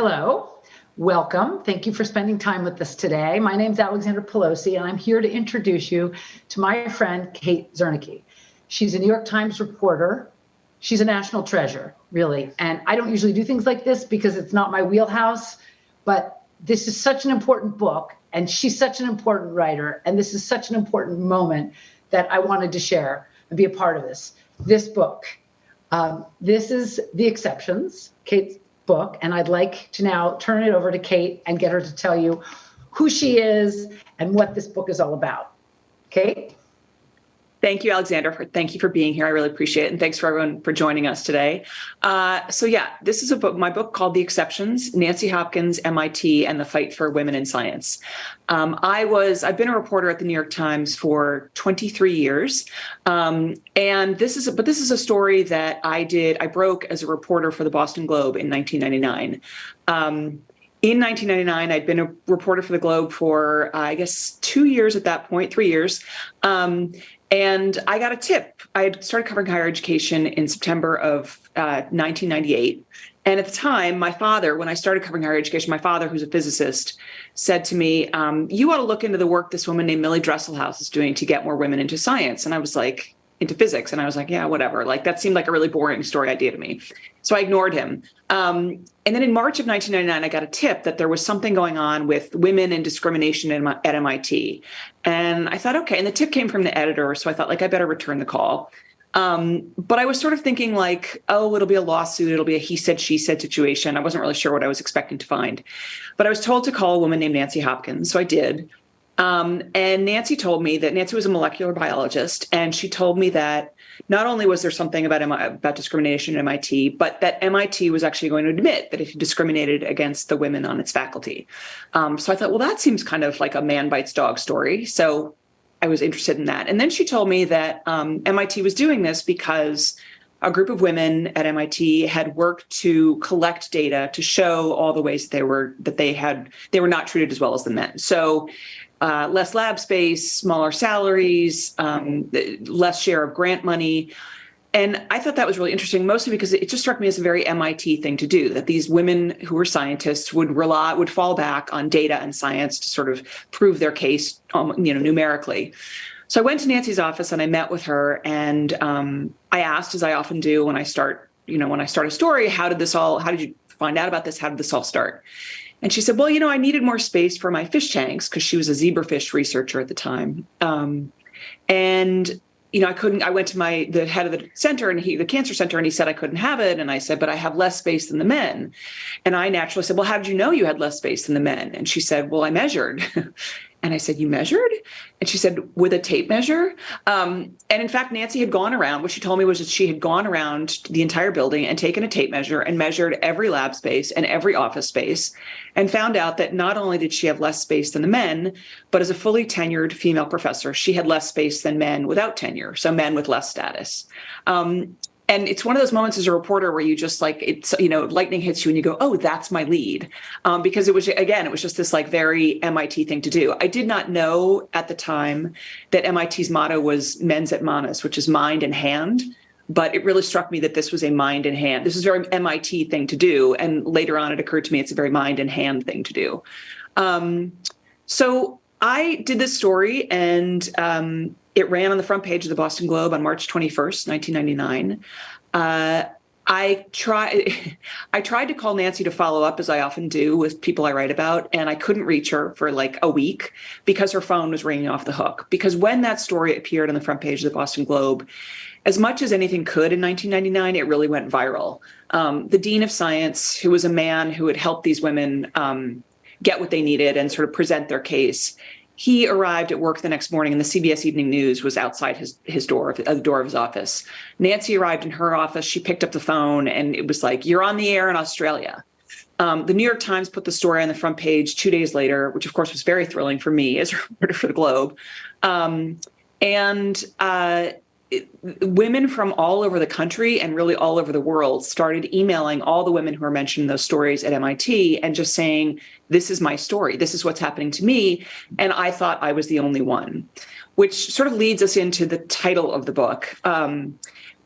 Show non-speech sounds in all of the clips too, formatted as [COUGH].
Hello, welcome. Thank you for spending time with us today. My name is Alexandra Pelosi, and I'm here to introduce you to my friend, Kate Zernike. She's a New York Times reporter. She's a national treasure, really. And I don't usually do things like this because it's not my wheelhouse, but this is such an important book, and she's such an important writer, and this is such an important moment that I wanted to share and be a part of this. This book. Um, this is The Exceptions, Kate's book, and I'd like to now turn it over to Kate and get her to tell you who she is and what this book is all about. Kate? Thank you, Alexandra. For, thank you for being here. I really appreciate it. And thanks for everyone for joining us today. Uh, so yeah, this is a book, my book called The Exceptions, Nancy Hopkins, MIT, and the Fight for Women in Science. Um, I was, I've been a reporter at the New York Times for 23 years. Um, and this is, but this is a story that I did, I broke as a reporter for the Boston Globe in 1999. Um, in 1999, I'd been a reporter for the Globe for, uh, I guess, two years at that point, three years. Um, and I got a tip. I had started covering higher education in September of uh, 1998. And at the time, my father, when I started covering higher education, my father, who's a physicist, said to me, um, you ought to look into the work this woman named Millie Dresselhaus is doing to get more women into science. And I was like, into physics. And I was like, yeah, whatever. Like that seemed like a really boring story idea to me. So I ignored him. Um, and then in March of 1999, I got a tip that there was something going on with women and discrimination at MIT. And I thought, okay. And the tip came from the editor. So I thought like, I better return the call. Um, but I was sort of thinking like, oh, it'll be a lawsuit. It'll be a he said, she said situation. I wasn't really sure what I was expecting to find. But I was told to call a woman named Nancy Hopkins. So I did. Um, and Nancy told me that Nancy was a molecular biologist, and she told me that not only was there something about about discrimination at MIT, but that MIT was actually going to admit that it discriminated against the women on its faculty. Um, so I thought, well, that seems kind of like a man bites dog story. So I was interested in that. And then she told me that um, MIT was doing this because a group of women at MIT had worked to collect data to show all the ways that they were that they had they were not treated as well as the men. So uh, less lab space, smaller salaries, um, less share of grant money. And I thought that was really interesting, mostly because it just struck me as a very MIT thing to do, that these women who were scientists would rely, would fall back on data and science to sort of prove their case, um, you know, numerically. So I went to Nancy's office and I met with her and um, I asked, as I often do when I start, you know, when I start a story, how did this all, how did you find out about this? How did this all start? And she said, well, you know, I needed more space for my fish tanks because she was a zebrafish researcher at the time. Um, and you know, I couldn't, I went to my, the head of the center and he, the cancer center, and he said I couldn't have it. And I said, but I have less space than the men. And I naturally said, well, how did you know you had less space than the men? And she said, well, I measured. [LAUGHS] And I said, you measured? And she said, with a tape measure? Um, and in fact, Nancy had gone around, what she told me was that she had gone around the entire building and taken a tape measure and measured every lab space and every office space and found out that not only did she have less space than the men, but as a fully tenured female professor, she had less space than men without tenure, so men with less status. Um, and it's one of those moments as a reporter where you just like it's you know lightning hits you and you go oh that's my lead. Um, because it was again it was just this like very mit thing to do. I did not know at the time that mit's motto was mens et manus which is mind and hand but it really struck me that this was a mind and hand. This is a very mit thing to do and later on it occurred to me it's a very mind and hand thing to do. Um, so i did this story and um, it ran on the front page of the Boston Globe on March 21st, 1999. Uh, I try [LAUGHS] I tried to call Nancy to follow up as I often do with people I write about and I couldn't reach her for like a week because her phone was ringing off the hook because when that story appeared on the front page of the Boston Globe as much as anything could in 1999 it really went viral um, the dean of science who was a man who had helped these women um, get what they needed and sort of present their case he arrived at work the next morning and the CBS Evening News was outside his, his door, uh, the door of his office. Nancy arrived in her office. She picked up the phone and it was like, you're on the air in Australia. Um, the New York Times put the story on the front page two days later, which of course was very thrilling for me as a reporter for the Globe. Um, and uh, it, women from all over the country and really all over the world started emailing all the women who are mentioned in those stories at MIT and just saying, this is my story. This is what's happening to me. And I thought I was the only one, which sort of leads us into the title of the book, um,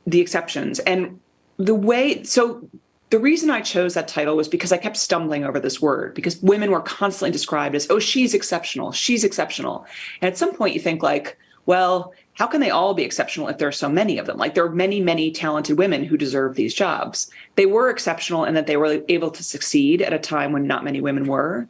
The Exceptions. And the way, so the reason I chose that title was because I kept stumbling over this word because women were constantly described as, oh, she's exceptional, she's exceptional. And at some point you think like, well, how can they all be exceptional if there are so many of them? Like there are many, many talented women who deserve these jobs. They were exceptional in that they were able to succeed at a time when not many women were.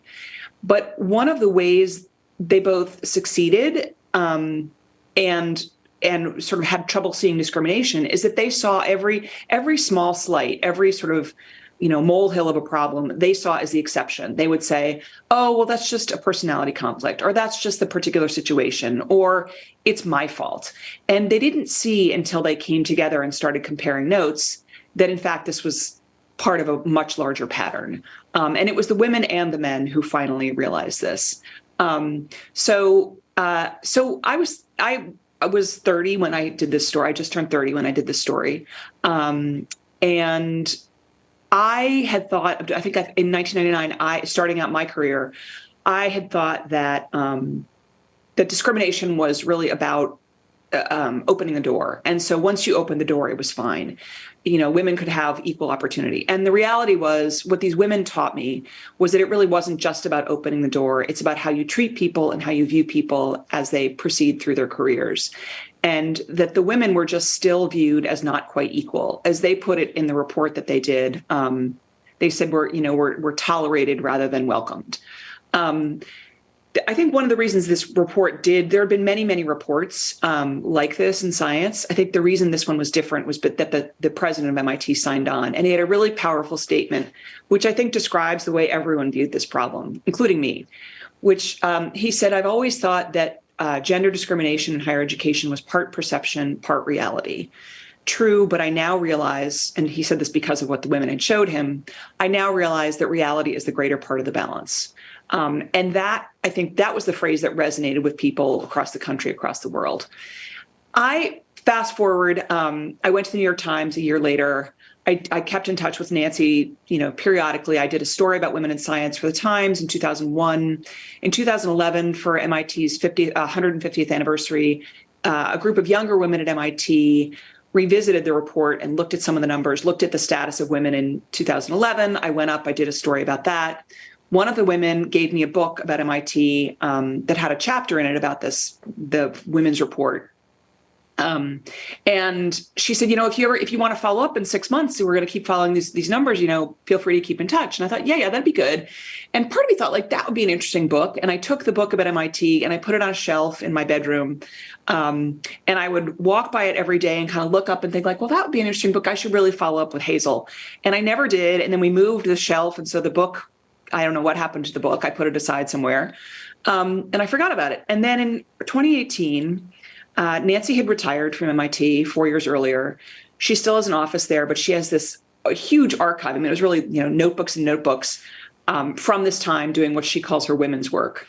But one of the ways they both succeeded um, and and sort of had trouble seeing discrimination is that they saw every every small slight, every sort of you know molehill of a problem they saw as the exception. They would say, "Oh, well, that's just a personality conflict, or that's just the particular situation, or it's my fault." And they didn't see until they came together and started comparing notes that in fact this was part of a much larger pattern. Um, and it was the women and the men who finally realized this. Um, so uh, so I was I I was 30 when I did this story. I just turned 30 when I did this story. Um, and I had thought, I think in 1999, I starting out my career, I had thought that um, that discrimination was really about uh, um, opening a door. And so once you opened the door, it was fine you know, women could have equal opportunity. And the reality was what these women taught me was that it really wasn't just about opening the door. It's about how you treat people and how you view people as they proceed through their careers. And that the women were just still viewed as not quite equal. As they put it in the report that they did, um, they said we're, you know, we're, we're tolerated rather than welcomed. Um, I think one of the reasons this report did, there have been many, many reports um, like this in science. I think the reason this one was different was that the, the president of MIT signed on and he had a really powerful statement, which I think describes the way everyone viewed this problem, including me, which um, he said, I've always thought that uh, gender discrimination in higher education was part perception, part reality. True, but I now realize, and he said this because of what the women had showed him, I now realize that reality is the greater part of the balance. Um, and that, I think that was the phrase that resonated with people across the country, across the world. I fast forward, um, I went to the New York Times a year later. I, I, kept in touch with Nancy, you know, periodically. I did a story about women in science for the Times in 2001. In 2011, for MIT's 50, uh, 150th anniversary, uh, a group of younger women at MIT revisited the report and looked at some of the numbers, looked at the status of women in 2011. I went up, I did a story about that one of the women gave me a book about MIT um, that had a chapter in it about this, the women's report. Um, and she said, you know, if you ever, if you want to follow up in six months, we're going to keep following these, these numbers, you know, feel free to keep in touch. And I thought, yeah, yeah, that'd be good. And part of me thought like that would be an interesting book. And I took the book about MIT and I put it on a shelf in my bedroom. Um, and I would walk by it every day and kind of look up and think like, well, that would be an interesting book. I should really follow up with Hazel. And I never did. And then we moved the shelf. And so the book I don't know what happened to the book. I put it aside somewhere. Um, and I forgot about it. And then in 2018, uh, Nancy had retired from MIT four years earlier. She still has an office there, but she has this huge archive. I mean, it was really, you know, notebooks and notebooks um, from this time doing what she calls her women's work.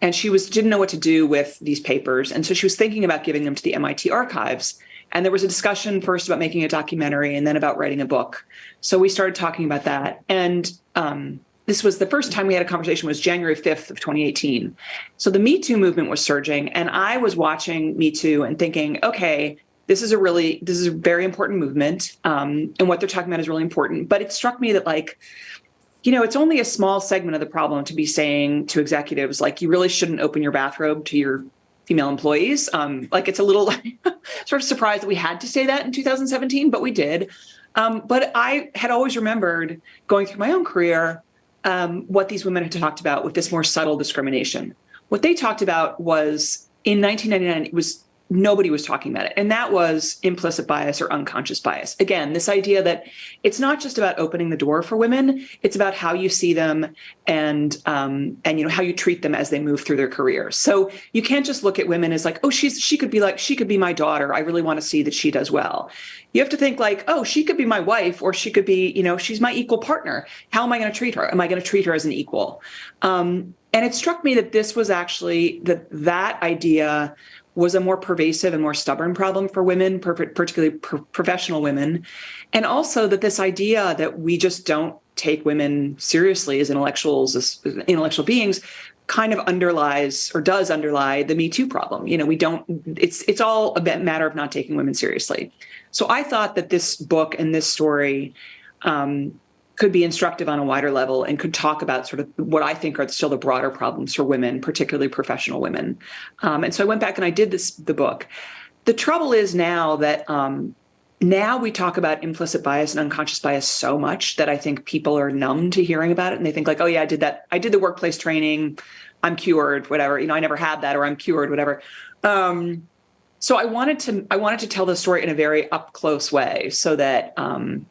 And she was didn't know what to do with these papers. And so she was thinking about giving them to the MIT archives. And there was a discussion first about making a documentary and then about writing a book. So we started talking about that. And um, this was the first time we had a conversation was January 5th of 2018. So the Me Too movement was surging and I was watching Me Too and thinking, okay, this is a really, this is a very important movement. Um, and what they're talking about is really important. But it struck me that like, you know, it's only a small segment of the problem to be saying to executives, like, you really shouldn't open your bathrobe to your female employees. Um, like it's a little [LAUGHS] sort of surprised that we had to say that in 2017, but we did. Um, but I had always remembered going through my own career um, what these women had talked about with this more subtle discrimination. What they talked about was in 1999, it was nobody was talking about it. And that was implicit bias or unconscious bias. Again, this idea that it's not just about opening the door for women, it's about how you see them and um, and you know how you treat them as they move through their careers. So you can't just look at women as like, oh, she's she could be like, she could be my daughter. I really want to see that she does well. You have to think like, oh, she could be my wife, or she could be, you know, she's my equal partner. How am I going to treat her? Am I going to treat her as an equal? Um, and it struck me that this was actually that that idea was a more pervasive and more stubborn problem for women, particularly professional women. And also that this idea that we just don't take women seriously as intellectuals, as intellectual beings, kind of underlies or does underlie the Me Too problem. You know, we don't, it's, it's all a matter of not taking women seriously. So I thought that this book and this story um, could be instructive on a wider level and could talk about sort of what I think are still the broader problems for women, particularly professional women. Um, and so I went back and I did this the book. The trouble is now that um, now we talk about implicit bias and unconscious bias so much that I think people are numb to hearing about it and they think like, oh yeah, I did that. I did the workplace training. I'm cured, whatever. You know, I never had that or I'm cured, whatever. Um, so I wanted to I wanted to tell the story in a very up close way so that um,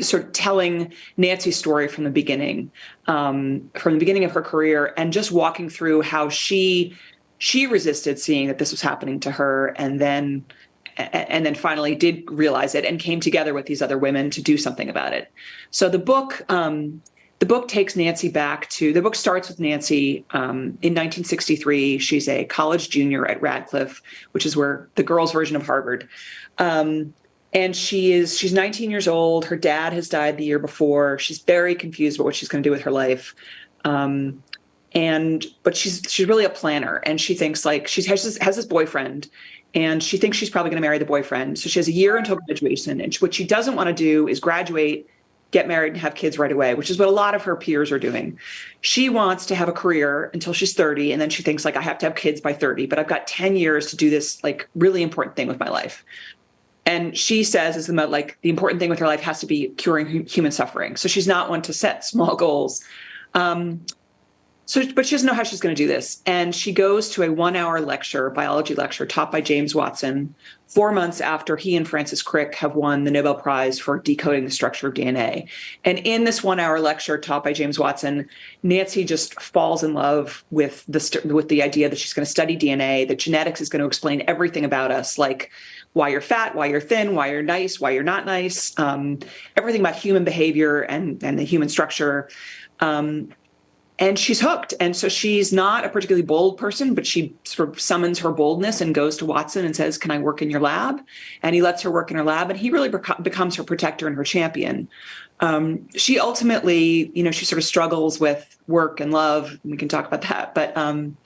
sort of telling Nancy's story from the beginning, um, from the beginning of her career, and just walking through how she she resisted seeing that this was happening to her, and then and then finally did realize it and came together with these other women to do something about it. So the book um, the book takes Nancy back to the book starts with Nancy um, in 1963. She's a college junior at Radcliffe, which is where the girls' version of Harvard. Um, and she is she's 19 years old. Her dad has died the year before. She's very confused about what she's going to do with her life. Um, and but she's she's really a planner and she thinks like she has this, has this boyfriend and she thinks she's probably going to marry the boyfriend. So she has a year until graduation and what she doesn't want to do is graduate get married and have kids right away which is what a lot of her peers are doing. She wants to have a career until she's 30 and then she thinks like i have to have kids by 30 but i've got 10 years to do this like really important thing with my life and she says is the most like the important thing with her life has to be curing human suffering. So she's not one to set [LAUGHS] small goals. Um, so but she doesn't know how she's going to do this. And she goes to a one hour lecture biology lecture taught by james watson four months after he and francis crick have won the nobel prize for decoding the structure of dna and in this one hour lecture taught by james watson nancy just falls in love with the with the idea that she's going to study dna that genetics is going to explain everything about us like why you're fat, why you're thin, why you're nice, why you're not nice, um, everything about human behavior and, and the human structure. Um, and she's hooked. And so she's not a particularly bold person, but she sort of summons her boldness and goes to Watson and says, Can I work in your lab? And he lets her work in her lab, and he really becomes her protector and her champion. Um, she ultimately, you know, she sort of struggles with work and love. We can talk about that. But um,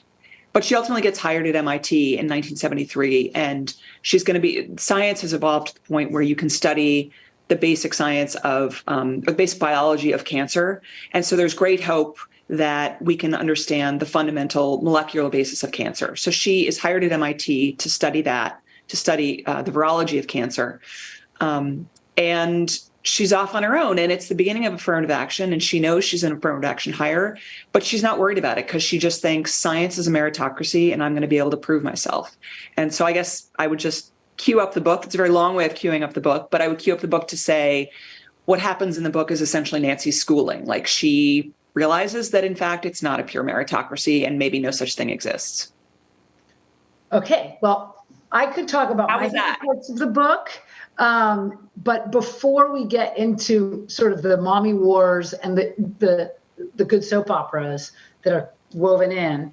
but she ultimately gets hired at MIT in 1973, and she's going to be. Science has evolved to the point where you can study the basic science of um, the basic biology of cancer, and so there's great hope that we can understand the fundamental molecular basis of cancer. So she is hired at MIT to study that, to study uh, the virology of cancer, um, and she's off on her own and it's the beginning of affirmative action and she knows she's an affirmative action hire but she's not worried about it because she just thinks science is a meritocracy and i'm going to be able to prove myself. And so i guess i would just cue up the book. It's a very long way of queuing up the book but i would cue up the book to say what happens in the book is essentially nancy's schooling. Like she realizes that in fact it's not a pure meritocracy and maybe no such thing exists. Okay well i could talk about How my parts of the book um, but before we get into sort of the mommy wars and the, the, the good soap operas that are woven in,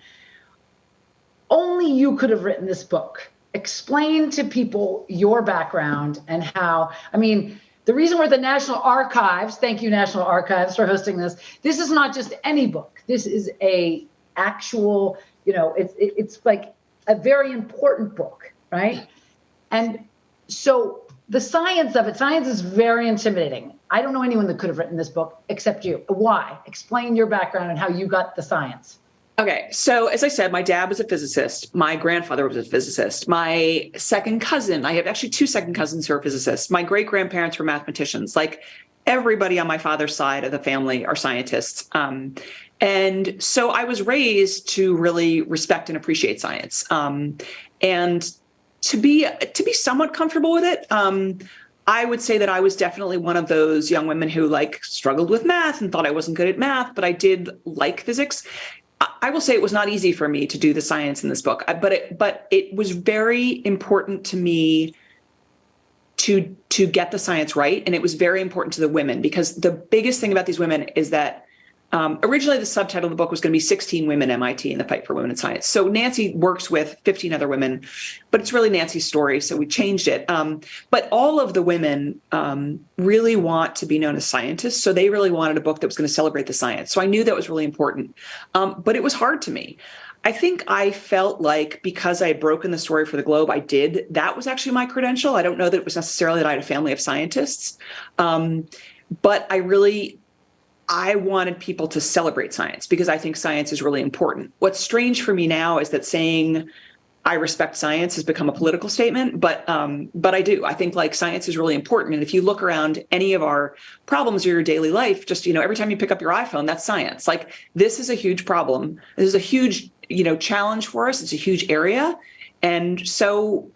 only you could have written this book. Explain to people your background and how, I mean, the reason we're at the National Archives, thank you National Archives for hosting this. This is not just any book. This is a actual, you know, it's it's like a very important book, right? And so the science of it, science is very intimidating. I don't know anyone that could have written this book except you. Why? Explain your background and how you got the science. Okay, so as I said, my dad was a physicist. My grandfather was a physicist. My second cousin, I have actually two second cousins who are physicists. My great grandparents were mathematicians. Like everybody on my father's side of the family are scientists. Um, and so I was raised to really respect and appreciate science. Um, and to be to be somewhat comfortable with it. Um, I would say that I was definitely one of those young women who like struggled with math and thought I wasn't good at math, but I did like physics. I will say it was not easy for me to do the science in this book, but it, but it was very important to me to to get the science right, and it was very important to the women because the biggest thing about these women is that um, originally, the subtitle of the book was going to be 16 Women MIT in the Fight for Women in Science. So Nancy works with 15 other women, but it's really Nancy's story. So we changed it. Um, but all of the women um, really want to be known as scientists. So they really wanted a book that was going to celebrate the science. So I knew that was really important. Um, but it was hard to me. I think I felt like because I had broken the story for the Globe, I did. That was actually my credential. I don't know that it was necessarily that I had a family of scientists. Um, but I really I wanted people to celebrate science because I think science is really important. What's strange for me now is that saying I respect science has become a political statement, but um, but I do. I think like science is really important. And if you look around any of our problems of your daily life, just you know, every time you pick up your iPhone, that's science. Like this is a huge problem. This is a huge you know challenge for us. It's a huge area, and so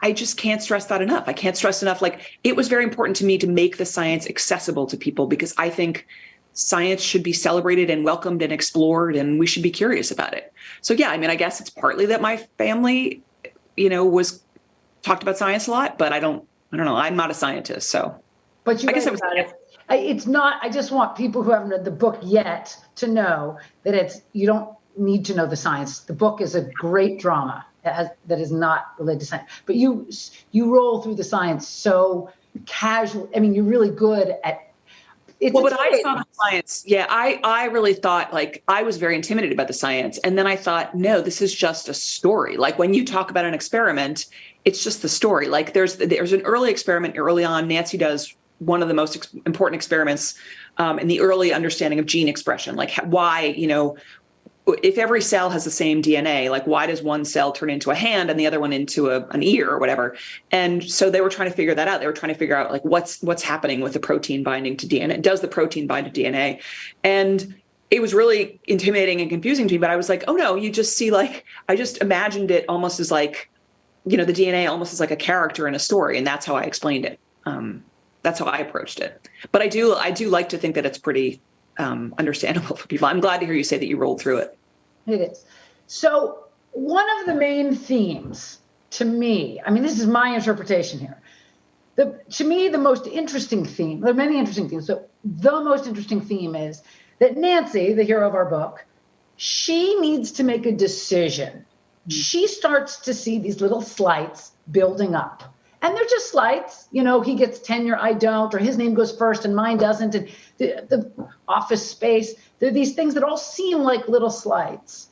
I just can't stress that enough. I can't stress enough. Like it was very important to me to make the science accessible to people because I think science should be celebrated and welcomed and explored and we should be curious about it. So yeah, I mean, I guess it's partly that my family, you know, was talked about science a lot, but I don't, I don't know. I'm not a scientist, so. But you I guess it was- it. It's not, I just want people who haven't read the book yet to know that it's, you don't need to know the science. The book is a great drama that has, that is not related to science. But you, you roll through the science so casual. I mean, you're really good at. It's Well, but I saw the science. Yeah, I I really thought like I was very intimidated by the science, and then I thought, no, this is just a story. Like when you talk about an experiment, it's just the story. Like there's there's an early experiment early on. Nancy does one of the most ex- important experiments um, in the early understanding of gene expression. Like why you know if every cell has the same DNA, like why does one cell turn into a hand and the other one into a, an ear or whatever? And so they were trying to figure that out. They were trying to figure out like what's what's happening with the protein binding to DNA. Does the protein bind to DNA? And it was really intimidating and confusing to me. But I was like, oh no, you just see like I just imagined it almost as like, you know, the DNA almost as like a character in a story, and that's how I explained it. Um, that's how I approached it. But I do I do like to think that it's pretty um, understandable [LAUGHS] for people. I'm glad to hear you say that you rolled through it. It is. So, one of the main themes to me, I mean, this is my interpretation here. The, to me, the most interesting theme, there are many interesting themes. but the most interesting theme is that Nancy, the hero of our book, she needs to make a decision. Hmm. She starts to see these little slights building up. And they're just slights. You know, he gets tenure, I don't, or his name goes first and mine doesn't. And the, the office space, there are these things that all seem like little slights.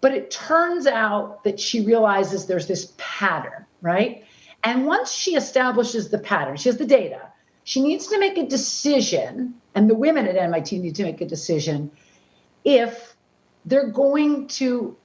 But it turns out that she realizes there's this pattern, right? And once she establishes the pattern, she has the data, she needs to make a decision, and the women at MIT need to make a decision if they're going to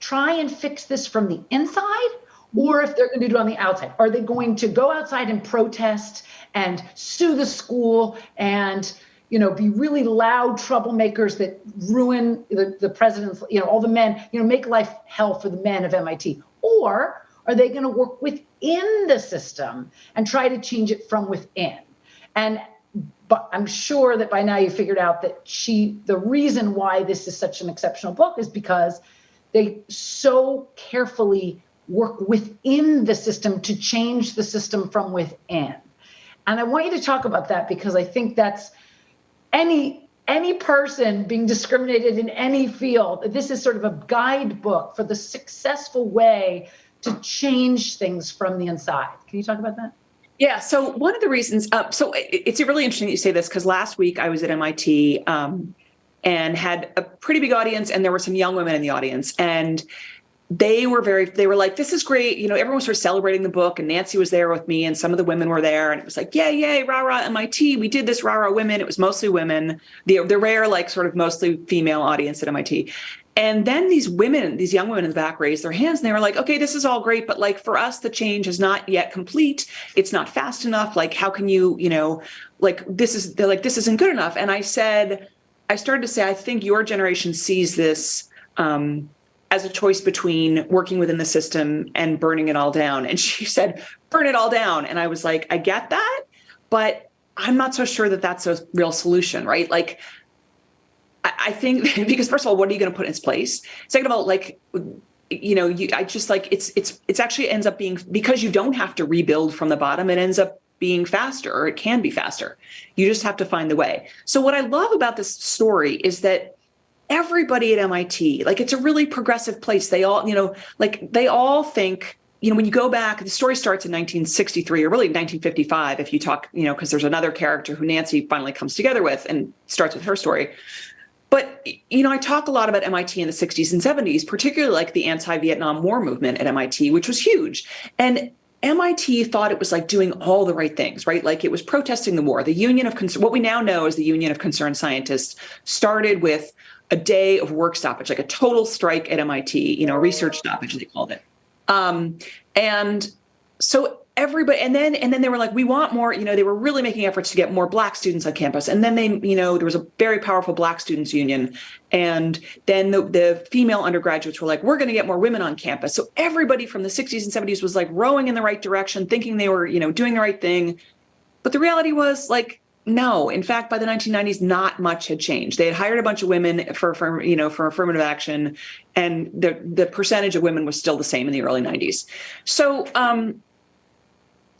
try and fix this from the inside or if they're going to do it on the outside. Are they going to go outside and protest and sue the school and you know be really loud troublemakers that ruin the, the president's you know all the men you know make life hell for the men of MIT or are they going to work within the system and try to change it from within and but I'm sure that by now you figured out that she the reason why this is such an exceptional book is because they so carefully work within the system to change the system from within. And I want you to talk about that because I think that's any any person being discriminated in any field. This is sort of a guidebook for the successful way to change things from the inside. Can you talk about that? Yeah. So one of the reasons, uh, so it's really interesting that you say this because last week I was at MIT um, and had a pretty big audience, and there were some young women in the audience, and they were very, they were like, "This is great." You know, everyone was sort of celebrating the book, and Nancy was there with me, and some of the women were there, and it was like, "Yay, yay, rah rah MIT! We did this, rah rah women." It was mostly women, the the rare like sort of mostly female audience at MIT. And then these women, these young women in the back raised their hands and they were like, okay, this is all great, but like for us, the change is not yet complete. It's not fast enough. Like, how can you, you know, like this is, they're like, this isn't good enough. And I said, I started to say, I think your generation sees this um, as a choice between working within the system and burning it all down. And she [LAUGHS] said, burn it all down. And I was like, I get that, but I'm not so sure that that's a real solution, right? Like, I think [LAUGHS] because first of all, what are you going to put in its place? Second of all, like you know, you I just like it's it's it's actually ends up being because you don't have to rebuild from the bottom. It ends up being faster, or it can be faster. You just have to find the way. So what I love about this story is that everybody at MIT, like it's a really progressive place. They all, you know, like they all think you know, when you go back, the story starts in 1963 or really 1955, if you talk, you know, because there's another character who Nancy finally comes together with and starts with her story. But, you know, I talk a lot about MIT in the 60s and 70s, particularly like the anti Vietnam War movement at MIT, which was huge. And MIT thought it was like doing all the right things, right? Like it was protesting the war. The Union of what we now know as the Union of Concerned Scientists, started with a day of work stoppage, like a total strike at MIT, you know, research stoppage, they called it. Um, and so everybody and then and then they were like we want more you know they were really making efforts to get more black students on campus. And then they you know there was a very powerful black students union. And then the, the female undergraduates were like we're going to get more women on campus. So everybody from the 60s and 70s was like rowing in the right direction thinking they were you know doing the right thing. But the reality was like no in fact by the 1990s not much had changed. They had hired a bunch of women for, for you know for affirmative action and the the percentage of women was still the same in the early 90s so um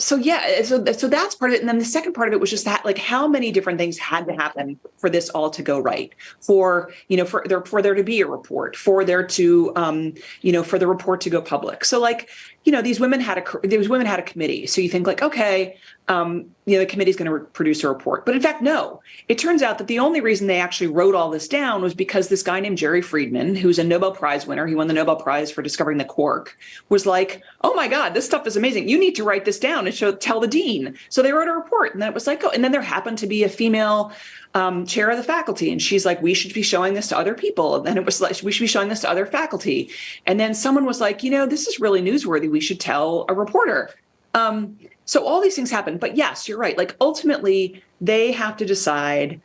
so yeah, so so that's part of it, and then the second part of it was just that like how many different things had to happen for this all to go right, for you know for there for there to be a report, for there to um you know for the report to go public. So like you know these women had a these women had a committee. So you think like okay, um, you know, the committee is going to produce a report. But in fact, no. It turns out that the only reason they actually wrote all this down was because this guy named Jerry Friedman, who's a Nobel Prize winner, he won the Nobel Prize for discovering the quark, was like, "Oh my God, this stuff is amazing. You need to write this down and show tell the dean." So they wrote a report, and then it was like, oh, and then there happened to be a female um, chair of the faculty, and she's like, "We should be showing this to other people." And then it was like, "We should be showing this to other faculty." And then someone was like, "You know, this is really newsworthy. We should tell a reporter." Um, so all these things happen. But yes, you're right. Like ultimately, they have to decide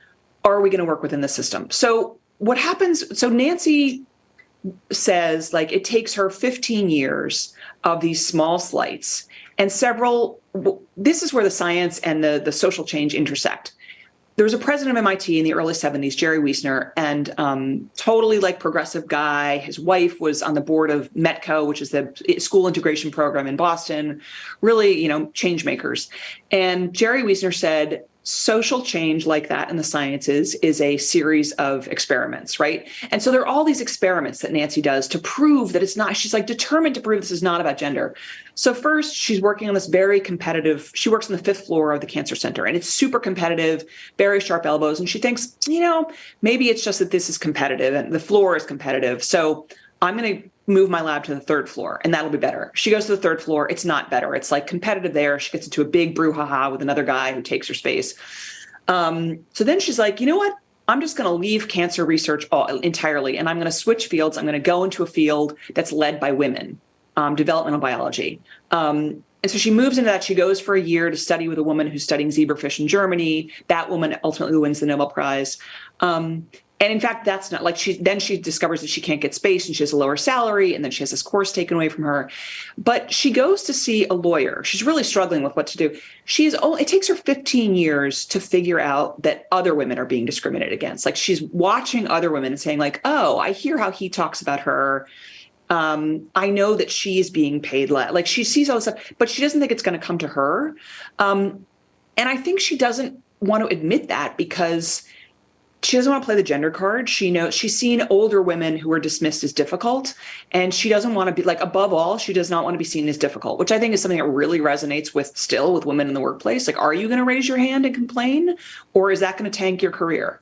are we going to work within the system? So what happens? So Nancy says like it takes her 15 years of these small slights and several this is where the science and the the social change intersect there was a president of MIT in the early 70s, Jerry Wiesner, and um, totally like progressive guy. His wife was on the board of METCO, which is the school integration program in Boston, really, you know, change makers. And Jerry Wiesner said, social change like that in the sciences is a series of experiments, right? And so there are all these experiments that Nancy does to prove that it's not, she's like determined to prove this is not about gender. So first she's working on this very competitive, she works on the fifth floor of the cancer center and it's super competitive, very sharp elbows. And she thinks, you know, maybe it's just that this is competitive and the floor is competitive. So I'm going to move my lab to the third floor and that'll be better. She goes to the third floor. It's not better. It's like competitive there. She gets into a big brouhaha with another guy who takes her space. Um, so then she's like, you know what? I'm just going to leave cancer research all, entirely and I'm going to switch fields. I'm going to go into a field that's led by women, um, developmental biology. Um, and so she moves into that. She goes for a year to study with a woman who's studying zebrafish in Germany. That woman ultimately wins the Nobel Prize. Um, and in fact, that's not like she then she discovers that she can't get space and she has a lower salary and then she has this course taken away from her. But she goes to see a lawyer. She's really struggling with what to do. She's only it takes her 15 years to figure out that other women are being discriminated against. Like she's watching other women and saying like, "Oh, I hear how he talks about her." Um, I know that she's being paid less. Like she sees all this stuff, but she doesn't think it's going to come to her. Um, and I think she doesn't want to admit that because she doesn't want to play the gender card. She knows she's seen older women who are dismissed as difficult, and she doesn't want to be like above all, she does not want to be seen as difficult, which I think is something that really resonates with still with women in the workplace. Like, are you going to raise your hand and complain, or is that going to tank your career?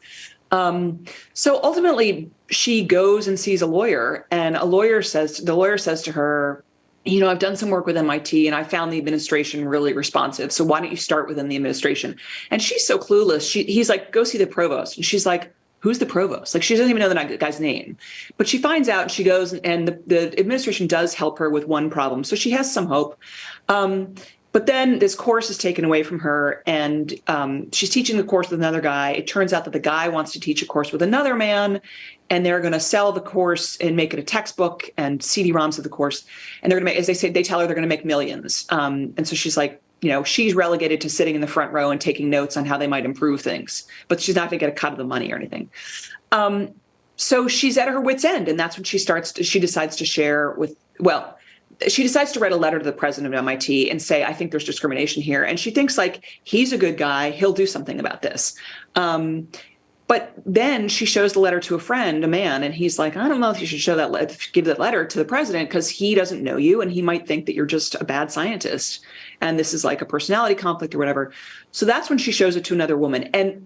Um, so ultimately, she goes and sees a lawyer, and a lawyer says the lawyer says to her, you know, I've done some work with MIT and I found the administration really responsive. So why don't you start within the administration? And she's so clueless. She, he's like, go see the provost. And she's like, who's the provost? Like she doesn't even know the guy's name, but she finds out and she goes and the, the administration does help her with one problem. So she has some hope. Um, but then this course is taken away from her and um, she's teaching the course with another guy. It turns out that the guy wants to teach a course with another man and they're going to sell the course and make it a textbook and CD-ROMs of the course. And they're going to make, as they say, they tell her they're going to make millions. Um, and so she's like, you know, she's relegated to sitting in the front row and taking notes on how they might improve things, but she's not going to get a cut of the money or anything. Um, so she's at her wit's end. And that's when she starts, to, she decides to share with, well, she decides to write a letter to the president of MIT and say, I think there's discrimination here. And she thinks like, he's a good guy. He'll do something about this. Um, but then she shows the letter to a friend, a man, and he's like, I don't know if you should show that, give that letter to the president because he doesn't know you and he might think that you're just a bad scientist. And this is like a personality conflict or whatever. So that's when she shows it to another woman. And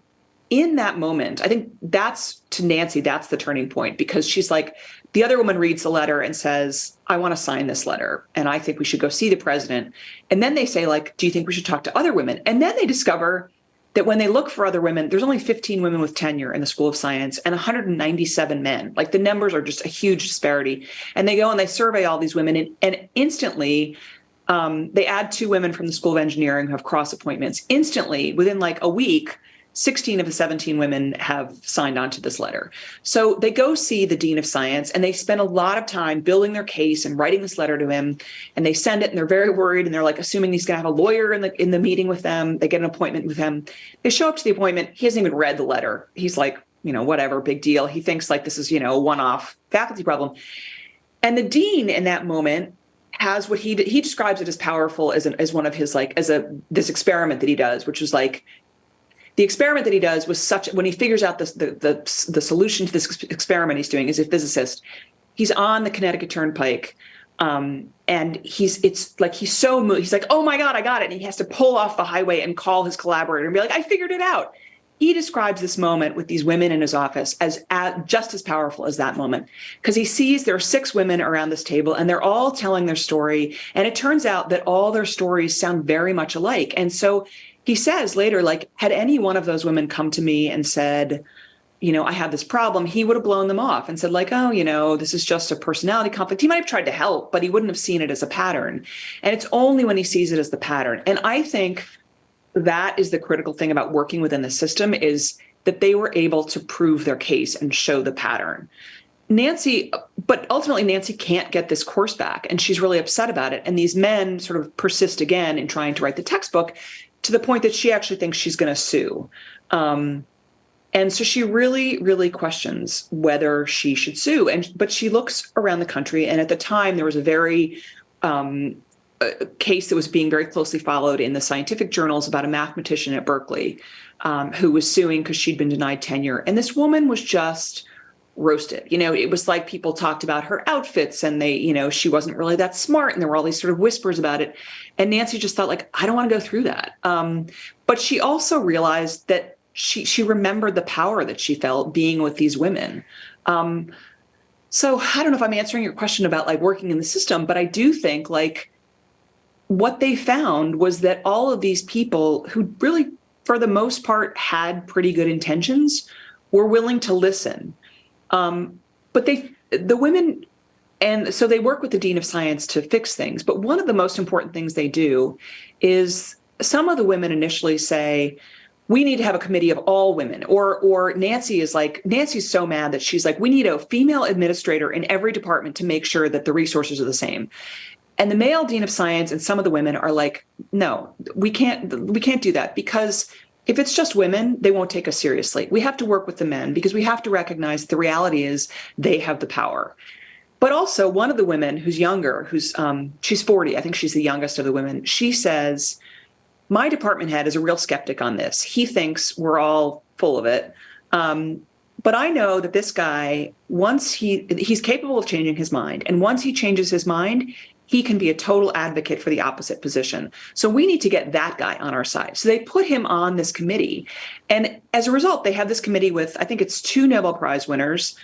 in that moment, I think that's to Nancy, that's the turning point because she's like, the other woman reads the letter and says, I want to sign this letter and I think we should go see the president. And then they say, like, do you think we should talk to other women? And then they discover that when they look for other women, there's only 15 women with tenure in the School of Science and 197 men. Like the numbers are just a huge disparity. And they go and they survey all these women and, and instantly um, they add two women from the School of Engineering who have cross appointments. Instantly, within like a week, 16 of the 17 women have signed on to this letter. So they go see the Dean of Science and they spend a lot of time building their case and writing this letter to him. And they send it and they're very worried and they're like assuming he's gonna have a lawyer in the in the meeting with them. They get an appointment with him. They show up to the appointment. He hasn't even read the letter. He's like, you know, whatever, big deal. He thinks like this is, you know, a one-off faculty problem. And the dean in that moment has what he he describes it as powerful as an as one of his like as a this experiment that he does, which is like the experiment that he does was such when he figures out the, the, the solution to this experiment he's doing as a physicist, he's on the Connecticut Turnpike. Um, and he's it's like he's so moved. He's like, oh my God, I got it. And he has to pull off the highway and call his collaborator and be like, I figured it out. He describes this moment with these women in his office as, as just as powerful as that moment because he sees there are six women around this table and they're all telling their story. And it turns out that all their stories sound very much alike. And so he says later, like, had any one of those women come to me and said, you know, I have this problem, he would have blown them off and said, like, oh, you know, this is just a personality conflict. He might have tried to help, but he wouldn't have seen it as a pattern. And it's only when he sees it as the pattern. And I think that is the critical thing about working within the system is that they were able to prove their case and show the pattern. Nancy, but ultimately Nancy can't get this course back and she's really upset about it. And these men sort of persist again in trying to write the textbook to the point that she actually thinks she's going to sue. Um, and so she really, really questions whether she should sue. And but she looks around the country, and at the time there was a very um, a case that was being very closely followed in the scientific journals about a mathematician at Berkeley um, who was suing because she'd been denied tenure. And this woman was just roasted. You know, it was like people talked about her outfits and they, you know, she wasn't really that smart and there were all these sort of whispers about it. And Nancy just thought like, I don't want to go through that. Um, but she also realized that she she remembered the power that she felt being with these women. Um, so I don't know if I'm answering your question about like working in the system, but I do think like what they found was that all of these people who really, for the most part, had pretty good intentions were willing to listen um, but they, the women, and so they work with the dean of science to fix things. But one of the most important things they do is some of the women initially say, we need to have a committee of all women or or Nancy is like Nancy's so mad that she's like we need a female administrator in every department to make sure that the resources are the same. And the male dean of science and some of the women are like no, we can't we can't do that because if it's just women, they won't take us seriously. We have to work with the men because we have to recognize the reality is they have the power. But also, one of the women who's younger, who's um, she's 40, I think she's the youngest of the women, she says, My department head is a real skeptic on this. He thinks we're all full of it. Um, but I know that this guy, once he he's capable of changing his mind, and once he changes his mind, he can be a total advocate for the opposite position. So we need to get that guy on our side. So they put him on this committee. And as a result, they have this committee with, I think it's two Nobel Prize winners,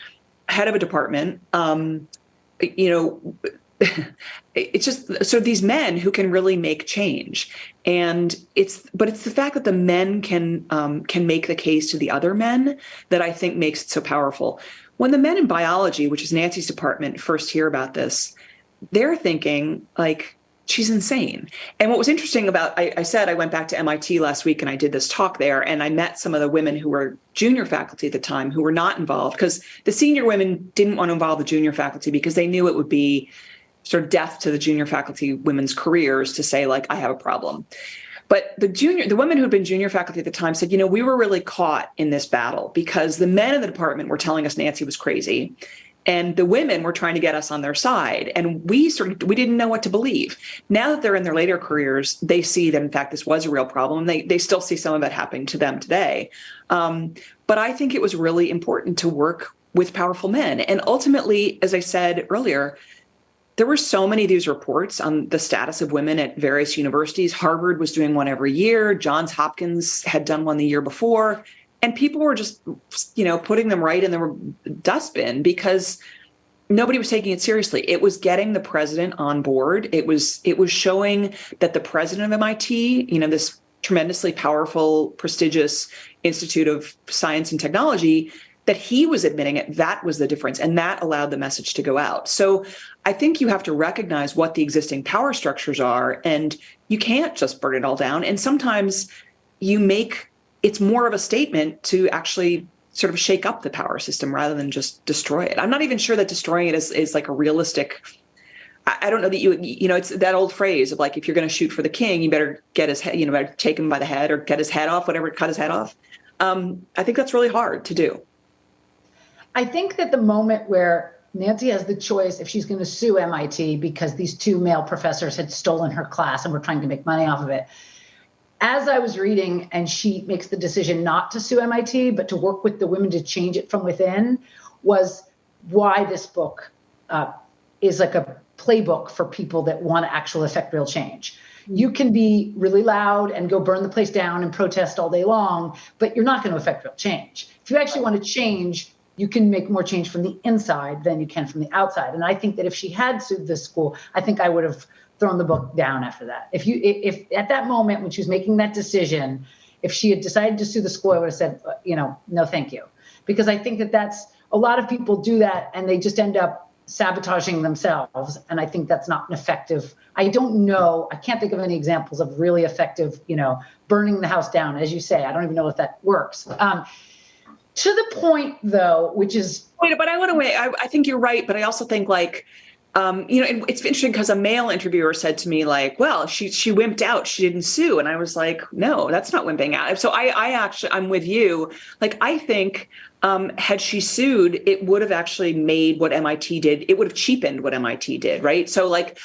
head of a department, um, you know, [LAUGHS] it's just so these men who can really make change and it's but it's the fact that the men can um, can make the case to the other men that i think makes it so powerful when the men in biology which is nancy's department first hear about this they're thinking like she's insane. And what was interesting about, I, I, said I went back to MIT last week and I did this talk there and I met some of the women who were junior faculty at the time who were not involved because the senior women didn't want to involve the junior faculty because they knew it would be sort of death to the junior faculty women's careers to say like, I have a problem. But the junior, the women who had been junior faculty at the time said, you know, we were really caught in this battle because the men in the department were telling us Nancy was crazy and the women were trying to get us on their side. And we sort of we didn't know what to believe. Now that they're in their later careers they see that in fact this was a real problem they they still see some of it happening to them today. Um, but i think it was really important to work with powerful men. And ultimately as i said earlier there were so many of these reports on the status of women at various universities. Harvard was doing one every year. Johns hopkins had done one the year before and people were just, you know, putting them right in the dustbin because nobody was taking it seriously. It was getting the president on board. It was it was showing that the president of MIT, you know, this tremendously powerful, prestigious institute of science and technology, that he was admitting it. That was the difference, and that allowed the message to go out. So I think you have to recognize what the existing power structures are, and you can't just burn it all down. And sometimes you make it's more of a statement to actually sort of shake up the power system rather than just destroy it. I'm not even sure that destroying it is, is like a realistic. I, don't know that you you know it's that old phrase of like if you're going to shoot for the king, you better get his head, you know, better take him by the head or get his head off, whatever, cut his head off. Um, I think that's really hard to do. I think that the moment where Nancy has the choice if she's going to sue MIT because these two male professors had stolen her class and were trying to make money off of it as I was reading, and she makes the decision not to sue MIT, but to work with the women to change it from within, was why this book uh, is like a playbook for people that want to actually affect real change. You can be really loud and go burn the place down and protest all day long, but you're not going to affect real change. If you actually want to change, you can make more change from the inside than you can from the outside. And I think that if she had sued this school, I think I would have thrown the book down after that. If you, if at that moment when she was making that decision, if she had decided to sue the school, I would have said, uh, you know, no, thank you, because I think that that's a lot of people do that and they just end up sabotaging themselves, and I think that's not an effective. I don't know. I can't think of any examples of really effective, you know, burning the house down, as you say. I don't even know if that works. Um, to the point, though, which is wait, but I want to wait. I, I think you're right, but I also think like um, you know, it's interesting because a male interviewer said to me, like, well, she she wimped out, she didn't sue. And I was like, no, that's not wimping out. So I I actually I'm with you. Like, I think um, had she sued, it would have actually made what MIT did, it would have cheapened what MIT did, right? So like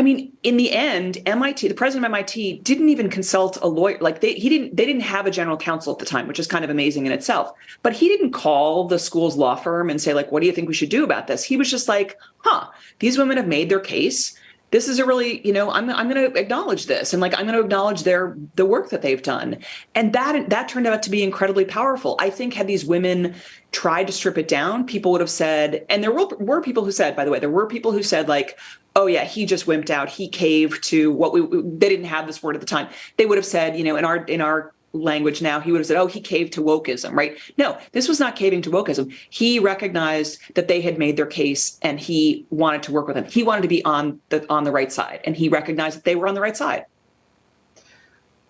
I mean, in the end, MIT, the president of MIT didn't even consult a lawyer. Like they, he didn't, they didn't have a general counsel at the time, which is kind of amazing in itself. But he didn't call the school's law firm and say, like, what do you think we should do about this? He was just like, huh, these women have made their case. This is a really, you know, I'm, I'm going to acknowledge this and like I'm going to acknowledge their the work that they've done, and that that turned out to be incredibly powerful. I think had these women tried to strip it down, people would have said, and there were, were people who said, by the way, there were people who said like, oh yeah, he just wimped out. He caved to what we, they didn't have this word at the time. They would have said, you know, in our, in our language now, he would have said, oh, he caved to wokeism, right? No, this was not caving to wokeism. He recognized that they had made their case and he wanted to work with them. He wanted to be on the, on the right side and he recognized that they were on the right side.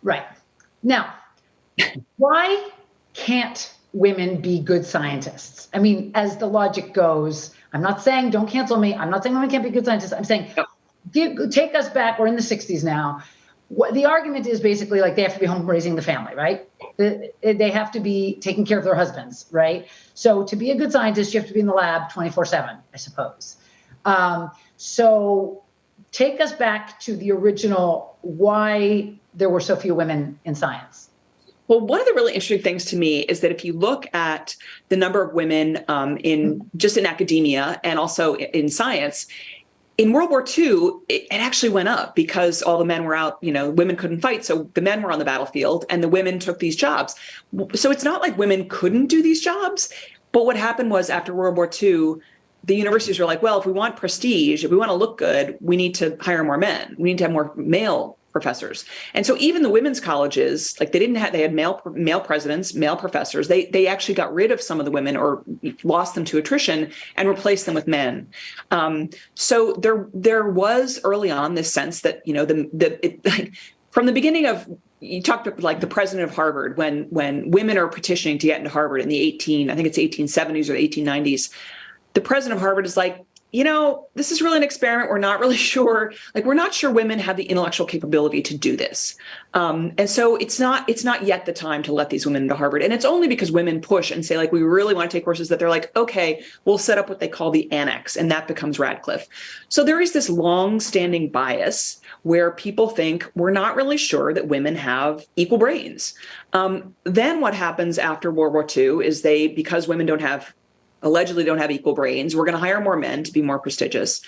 Right. Now, why can't women be good scientists? I mean, as the logic goes, I'm not saying don't cancel me. I'm not saying women can't be good scientists. I'm saying give, take us back. We're in the 60s now. What, the argument is basically like they have to be home raising the family, right? They have to be taking care of their husbands, right? So to be a good scientist, you have to be in the lab 24 7, I suppose. Um, so take us back to the original why there were so few women in science. Well, one of the really interesting things to me is that if you look at the number of women um, in just in academia and also in science, in World War II, it, it, actually went up because all the men were out, you know, women couldn't fight. So the men were on the battlefield and the women took these jobs. So it's not like women couldn't do these jobs. But what happened was after World War II, the universities were like, well, if we want prestige, if we want to look good, we need to hire more men. We need to have more male professors. And so even the women's colleges, like they didn't have, they had male male presidents, male professors. They they actually got rid of some of the women or lost them to attrition and replaced them with men. Um, so there there was early on this sense that you know the the it, like, from the beginning of you talked like the president of Harvard when when women are petitioning to get into Harvard in the 18 I think it's 1870s or 1890s. The president of Harvard is like, you know, this is really an experiment. We're not really [LAUGHS] sure. Like, we're not sure women have the intellectual capability to do this, um, and so it's not it's not yet the time to let these women into Harvard. And it's only because women push and say like we really want to take courses that they're like, okay, we'll set up what they call the annex, and that becomes Radcliffe. So there is this long-standing bias where people think we're not really sure that women have equal brains. Um, then what happens after World War II is they because women don't have allegedly don't have equal brains. We're going to hire more men to be more prestigious.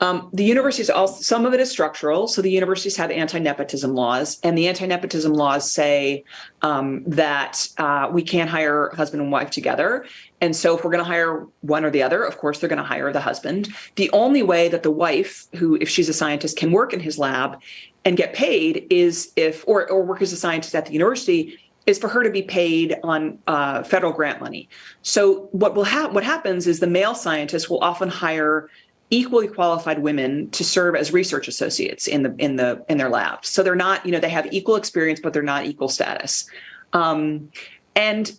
Um, the universities also, some of it is structural. So the universities have anti-nepotism laws and the anti-nepotism laws say um, that uh, we can't hire husband and wife together. And so if we're going to hire one or the other, of course, they're going to hire the husband. The only way that the wife, who, if she's a scientist, can work in his lab and get paid is if, or, or work as a scientist at the university is for her to be paid on uh, federal grant money. So what will happen? What happens is the male scientists will often hire equally qualified women to serve as research associates in the in the in their labs. So they're not, you know, they have equal experience, but they're not equal status. Um, and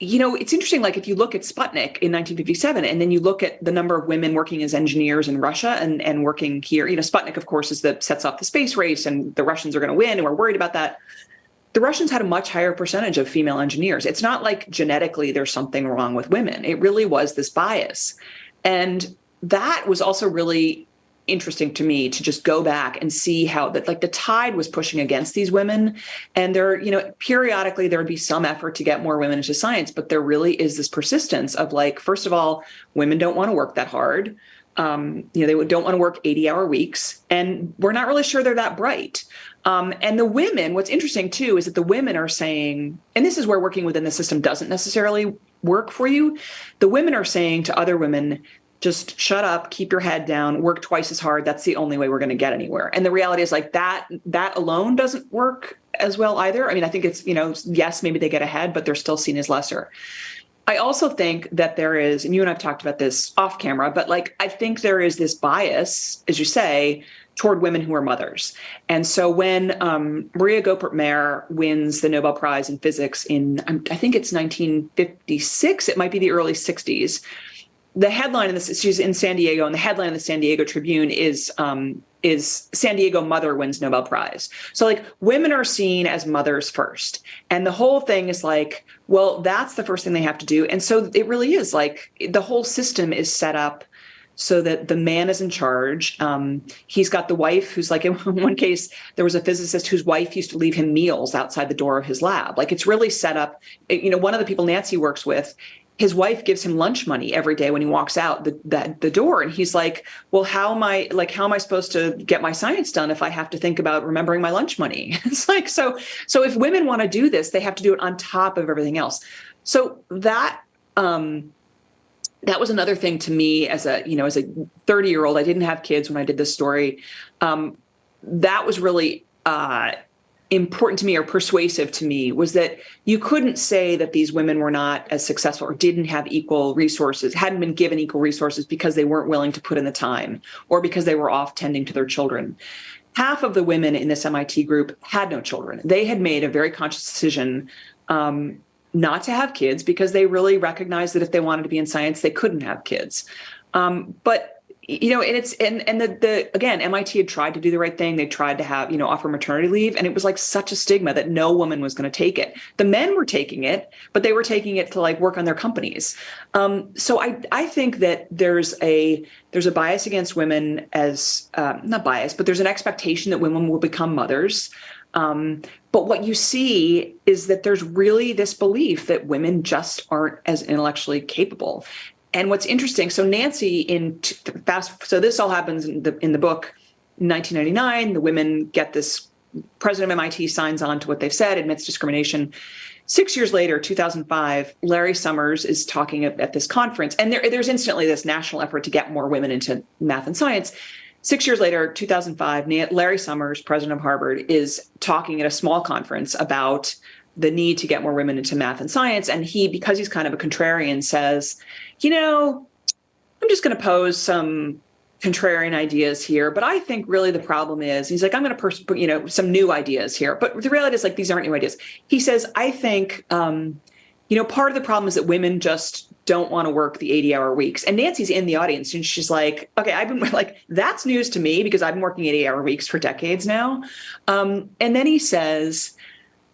you know, it's interesting. Like if you look at Sputnik in 1957, and then you look at the number of women working as engineers in Russia and and working here. You know, Sputnik, of course, is that sets off the space race, and the Russians are going to win, and we're worried about that. The Russians had a much higher percentage of female engineers. It's not like genetically there's something wrong with women. It really was this bias, and that was also really interesting to me to just go back and see how that like the tide was pushing against these women and there you know periodically there would be some effort to get more women into science but there really is this persistence of like first of all women don't want to work that hard um, you know they don't want to work 80 hour weeks and we're not really sure they're that bright. Um, and the women what's interesting too is that the women are saying and this is where working within the system doesn't necessarily work for you the women are saying to other women just shut up keep your head down work twice as hard that's the only way we're going to get anywhere. And the reality is like that that alone doesn't work as well either. I mean i think it's you know yes maybe they get ahead but they're still seen as lesser i also think that there is and you and i've talked about this off camera but like i think there is this bias as you say toward women who are mothers. And so when um, Maria Goeppert-Mayer wins the Nobel Prize in Physics in, I think it's 1956, it might be the early 60s, the headline in this she's in San Diego and the headline in the San Diego Tribune is um, is San Diego mother wins Nobel Prize. So like women are seen as mothers first. And the whole thing is like, well, that's the first thing they have to do. And so it really is like the whole system is set up so that the man is in charge. Um, he's got the wife who's like, [LAUGHS] in one case, there was a physicist whose wife used to leave him meals outside the door of his lab. Like it's really set up. You know, one of the people Nancy works with his wife gives him lunch money every day when he walks out the, the, the door. And he's like well how am i like how am i supposed to get my science done if i have to think about remembering my lunch money? [LAUGHS] It's like so so if women want to do this they have to do it on top of everything else. So that um that was another thing to me as a you know as a 30 year old i didn't have kids when i did this story. Um that was really uh important to me or persuasive to me was that you couldn't say that these women were not as successful or didn't have equal resources, hadn't been given equal resources because they weren't willing to put in the time or because they were off tending to their children. Half of the women in this MIT group had no children. They had made a very conscious decision um, not to have kids because they really recognized that if they wanted to be in science, they couldn't have kids. Um, but you know, and it's and and the the again, MIT had tried to do the right thing. They tried to have you know offer maternity leave, and it was like such a stigma that no woman was going to take it. The men were taking it, but they were taking it to like work on their companies. Um, so I I think that there's a there's a bias against women as um, not bias, but there's an expectation that women will become mothers. Um, but what you see is that there's really this belief that women just aren't as intellectually capable. And what's interesting, so Nancy in fast, so this all happens in the in the book, 1999. The women get this. President of MIT signs on to what they've said, admits discrimination. Six years later, 2005, Larry Summers is talking at, at this conference, and there, there's instantly this national effort to get more women into math and science. Six years later, 2005, Larry Summers, president of Harvard, is talking at a small conference about the need to get more women into math and science. And he, because he's kind of a contrarian, says, you know, I'm just going to pose some contrarian ideas here, but I think really the problem is he's like, I'm going to put, you know, some new ideas here. But the reality is like, these aren't new ideas. He says, I think, um, you know, part of the problem is that women just don't want to work the 80 hour weeks. And Nancy's in the audience and she's like, okay, I've been [LAUGHS] like, that's news to me because I've been working 80 hour weeks for decades now. Um, and then he says,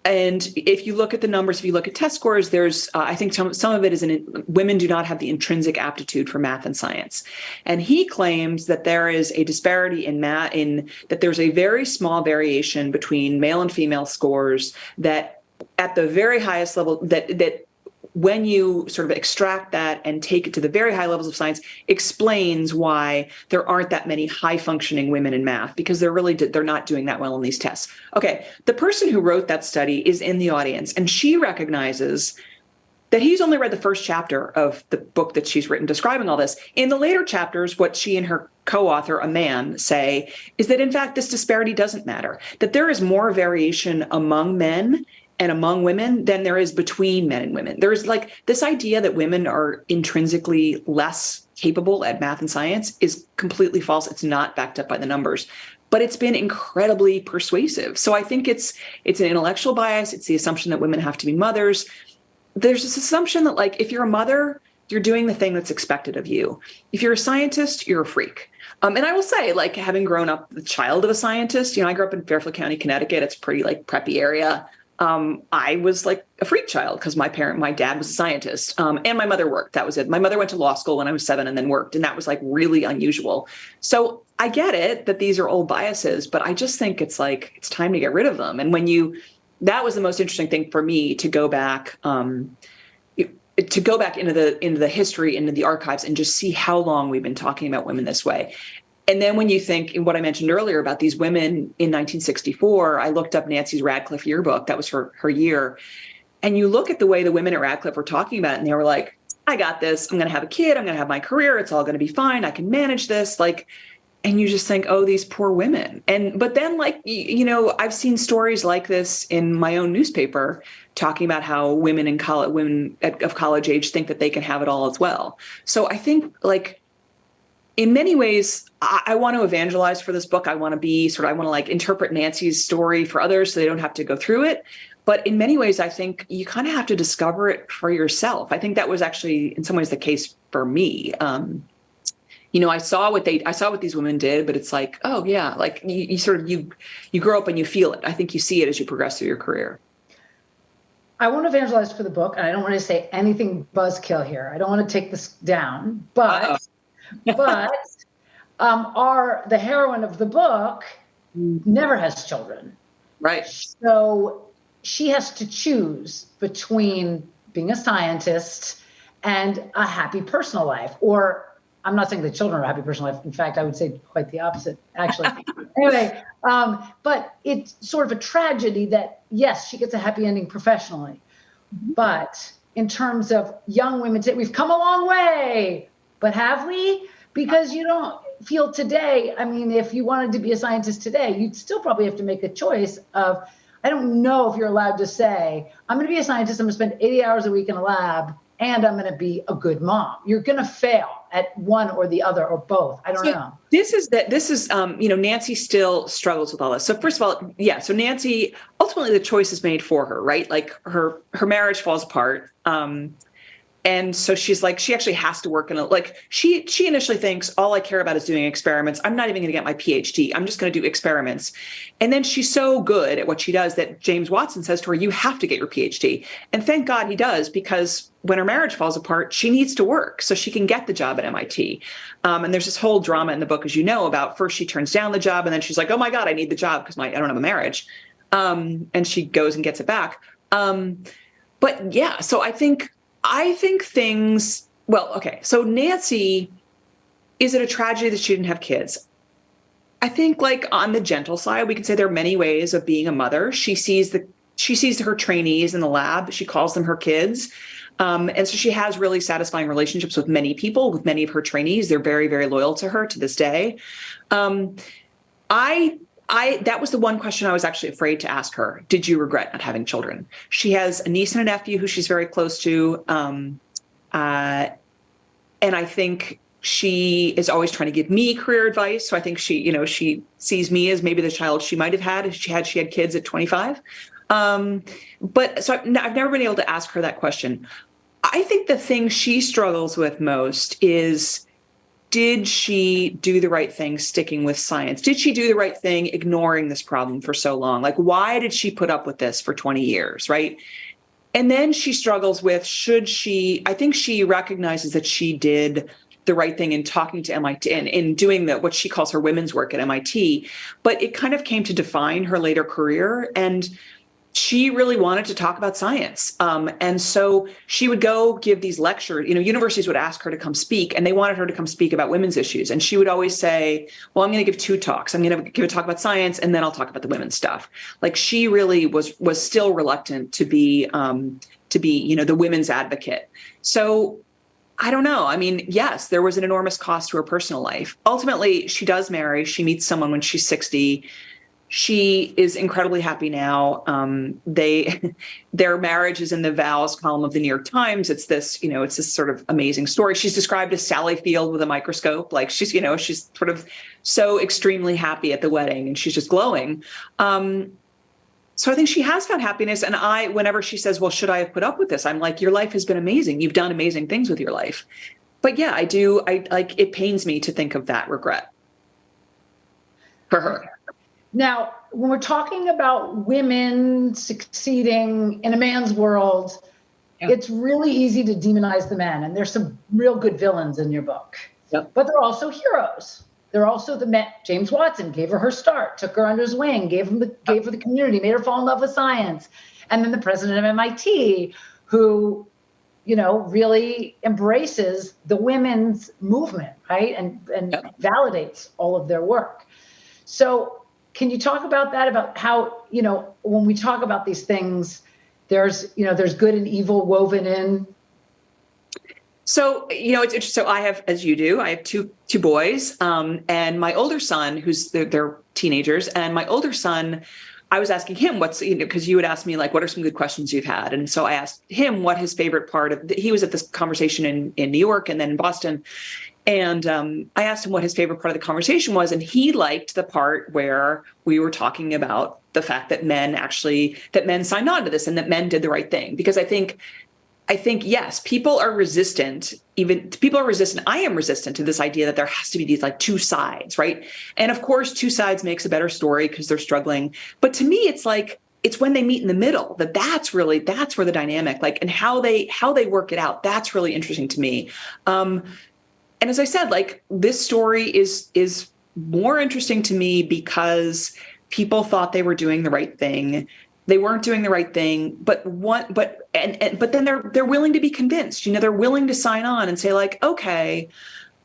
and if you look at the numbers, if you look at test scores, there's, uh, I think some, some of it is in women do not have the intrinsic aptitude for math and science. And he claims that there is a disparity in math, in that there's a very small variation between male and female scores that at the very highest level that, that when you sort of extract that and take it to the very high levels of science, explains why there aren't that many high functioning women in math because they're really they're not doing that well in these tests. Okay, the person who wrote that study is in the audience, and she recognizes that he's only read the first chapter of the book that she's written describing all this. In the later chapters, what she and her co-author, a man, say is that in fact this disparity doesn't matter, that there is more variation among men and among women than there is between men and women. There's like this idea that women are intrinsically less capable at math and science is completely false. It's not backed up by the numbers but it's been incredibly persuasive. So I think it's it's an intellectual bias. It's the assumption that women have to be mothers there's this assumption that like if you're a mother you're doing the thing that's expected of you if you're a scientist you're a freak um, and i will say like having grown up the child of a scientist you know i grew up in fairfield county connecticut it's pretty like preppy area um, i was like a freak child because my parent my dad was a scientist um, and my mother worked that was it. My mother went to law school when i was seven and then worked and that was like really unusual. So i get it that these are old biases but i just think it's like it's time to get rid of them. And when you that was the most interesting thing for me to go back um, to go back into the into the history into the archives and just see how long we've been talking about women this way and then when you think in what i mentioned earlier about these women in 1964 i looked up nancy's radcliffe yearbook. That was her her year. And you look at the way the women at radcliffe were talking about it and they were like i got this. I'm going to have a kid. I'm going to have my career. It's all going to be fine. I can manage this. Like and you just think oh these poor women. And but then like you know i've seen stories like this in my own newspaper talking about how women in college women of college age think that they can have it all as well. So i think like in many ways I, I want to evangelize for this book i want to be sort of i want to like interpret nancy's story for others so they don't have to go through it but in many ways i think you kind of have to discover it for yourself i think that was actually in some ways the case for me um, you know, I saw what they, I saw what these women did, but it's like, oh yeah, like you, you sort of, you, you grow up and you feel it. I think you see it as you progress through your career. I want to evangelize for the book, and I don't want to say anything buzzkill here. I don't want to take this down, but but um, our the heroine of the book never has children, right? So she has to choose between being a scientist and a happy personal life, or I'm not saying the children are happy personal life. In fact, I would say quite the opposite, actually. [LAUGHS] anyway, um, but it's sort of a tragedy that yes, she gets a happy ending professionally, but in terms of young women, we've come a long way, but have we? Because you don't feel today. I mean, if you wanted to be a scientist today, you'd still probably have to make a choice of. I don't know if you're allowed to say, I'm going to be a scientist. I'm going to spend 80 hours a week in a lab and I'm going to be a good mom. You're going to fail at one or the other or both. I don't so know. This is that this is um, you know Nancy still struggles with all this. So first of all, yeah, so Nancy ultimately the choice is made for her, right? Like her her marriage falls apart. Um, and so she's like she actually has to work in a like she she initially thinks all i care about is doing experiments. I'm not even going to get my phd i'm just going to do experiments. And then she's so good at what she does that james watson says to her you have to get your phd and thank god he does because when her marriage falls apart she needs to work so she can get the job at mit um, and there's this whole drama in the book as you know about first she turns down the job and then she's like oh my god i need the job because my i don't have a marriage. Um, and she goes and gets it back. Um, but yeah so i think I think things, well, okay. So Nancy, is it a tragedy that she didn't have kids? I think like on the gentle side, we can say there are many ways of being a mother. She sees the she sees her trainees in the lab. She calls them her kids. Um, and so she has really satisfying relationships with many people, with many of her trainees. They're very, very loyal to her to this day. Um, I I that was the one question I was actually afraid to ask her. Did you regret not having children? She has a niece and a nephew who she's very close to, um, uh, and I think she is always trying to give me career advice. So I think she, you know, she sees me as maybe the child she might have had if she had she had kids at 25. Um, but so I've, I've never been able to ask her that question. I think the thing she struggles with most is did she do the right thing sticking with science? Did she do the right thing ignoring this problem for so long? Like, why did she put up with this for 20 years, right? And then she struggles with should she, I think she recognizes that she did the right thing in talking to MIT and in doing the what she calls her women's work at MIT, but it kind of came to define her later career. And she really wanted to talk about science. Um, and so she would go give these lectures. You know, universities would ask her to come speak, and they wanted her to come speak about women's issues. And she would always say, Well, I'm going to give two talks. I'm going to give a talk about science, and then I'll talk about the women's stuff. Like she really was was still reluctant to be um, to be, you know, the women's advocate. So I don't know. I mean, yes, there was an enormous cost to her personal life. Ultimately, she does marry. She meets someone when she's 60 she is incredibly happy now. Um, they, [LAUGHS] their marriage is in the vows column of the New York Times. It's this, you know, it's this sort of amazing story. She's described as Sally Field with a microscope. Like she's, you know, she's sort of so extremely happy at the wedding and she's just glowing. Um, so I think she has found happiness. And I, whenever she says, well, should I have put up with this? I'm like, your life has been amazing. You've done amazing things with your life. But yeah, I do. I like, it pains me to think of that regret for her. Now, when we're talking about women succeeding in a man's world, yeah. it's really easy to demonize the men. And there's some real good villains in your book. Yep. But they're also heroes. They're also the men. James Watson gave her her start, took her under his wing, gave him the, gave her the community, made her fall in love with science. And then the president of MIT, who, you know, really embraces the women's movement, right? And and yep. validates all of their work. So can you talk about that? About how, you know, when we talk about these things, there's, you know, there's good and evil woven in. So, you know, it's interesting. So I have, as you do, I have two two boys, um, and my older son, who's they're, they're teenagers, and my older son, I was asking him what's you know because you would ask me like what are some good questions you've had, and so I asked him what his favorite part of. The, he was at this conversation in in New York and then in Boston, and um, I asked him what his favorite part of the conversation was, and he liked the part where we were talking about the fact that men actually that men signed on to this and that men did the right thing. Because I think, I think yes, people are resistant. Even people are resistant. I am resistant to this idea that there has to be these like two sides, right? And of course, two sides makes a better story because they're struggling. But to me, it's like it's when they meet in the middle that that's really that's where the dynamic like and how they how they work it out that's really interesting to me um and as I said, like this story is is more interesting to me because people thought they were doing the right thing. They weren't doing the right thing, but one but and, and but then they're they're willing to be convinced. You know, they're willing to sign on and say like, okay,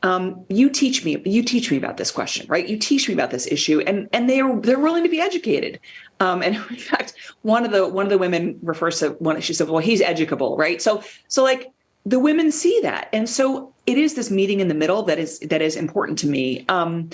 um, you teach me you teach me about this question right you teach me about this issue and and they're they're willing to be educated um, and [LAUGHS] in fact one of the one of the women refers to one she said well he's educable right so so like the women see that. And so it is this meeting in the middle that is that is important to me. Um,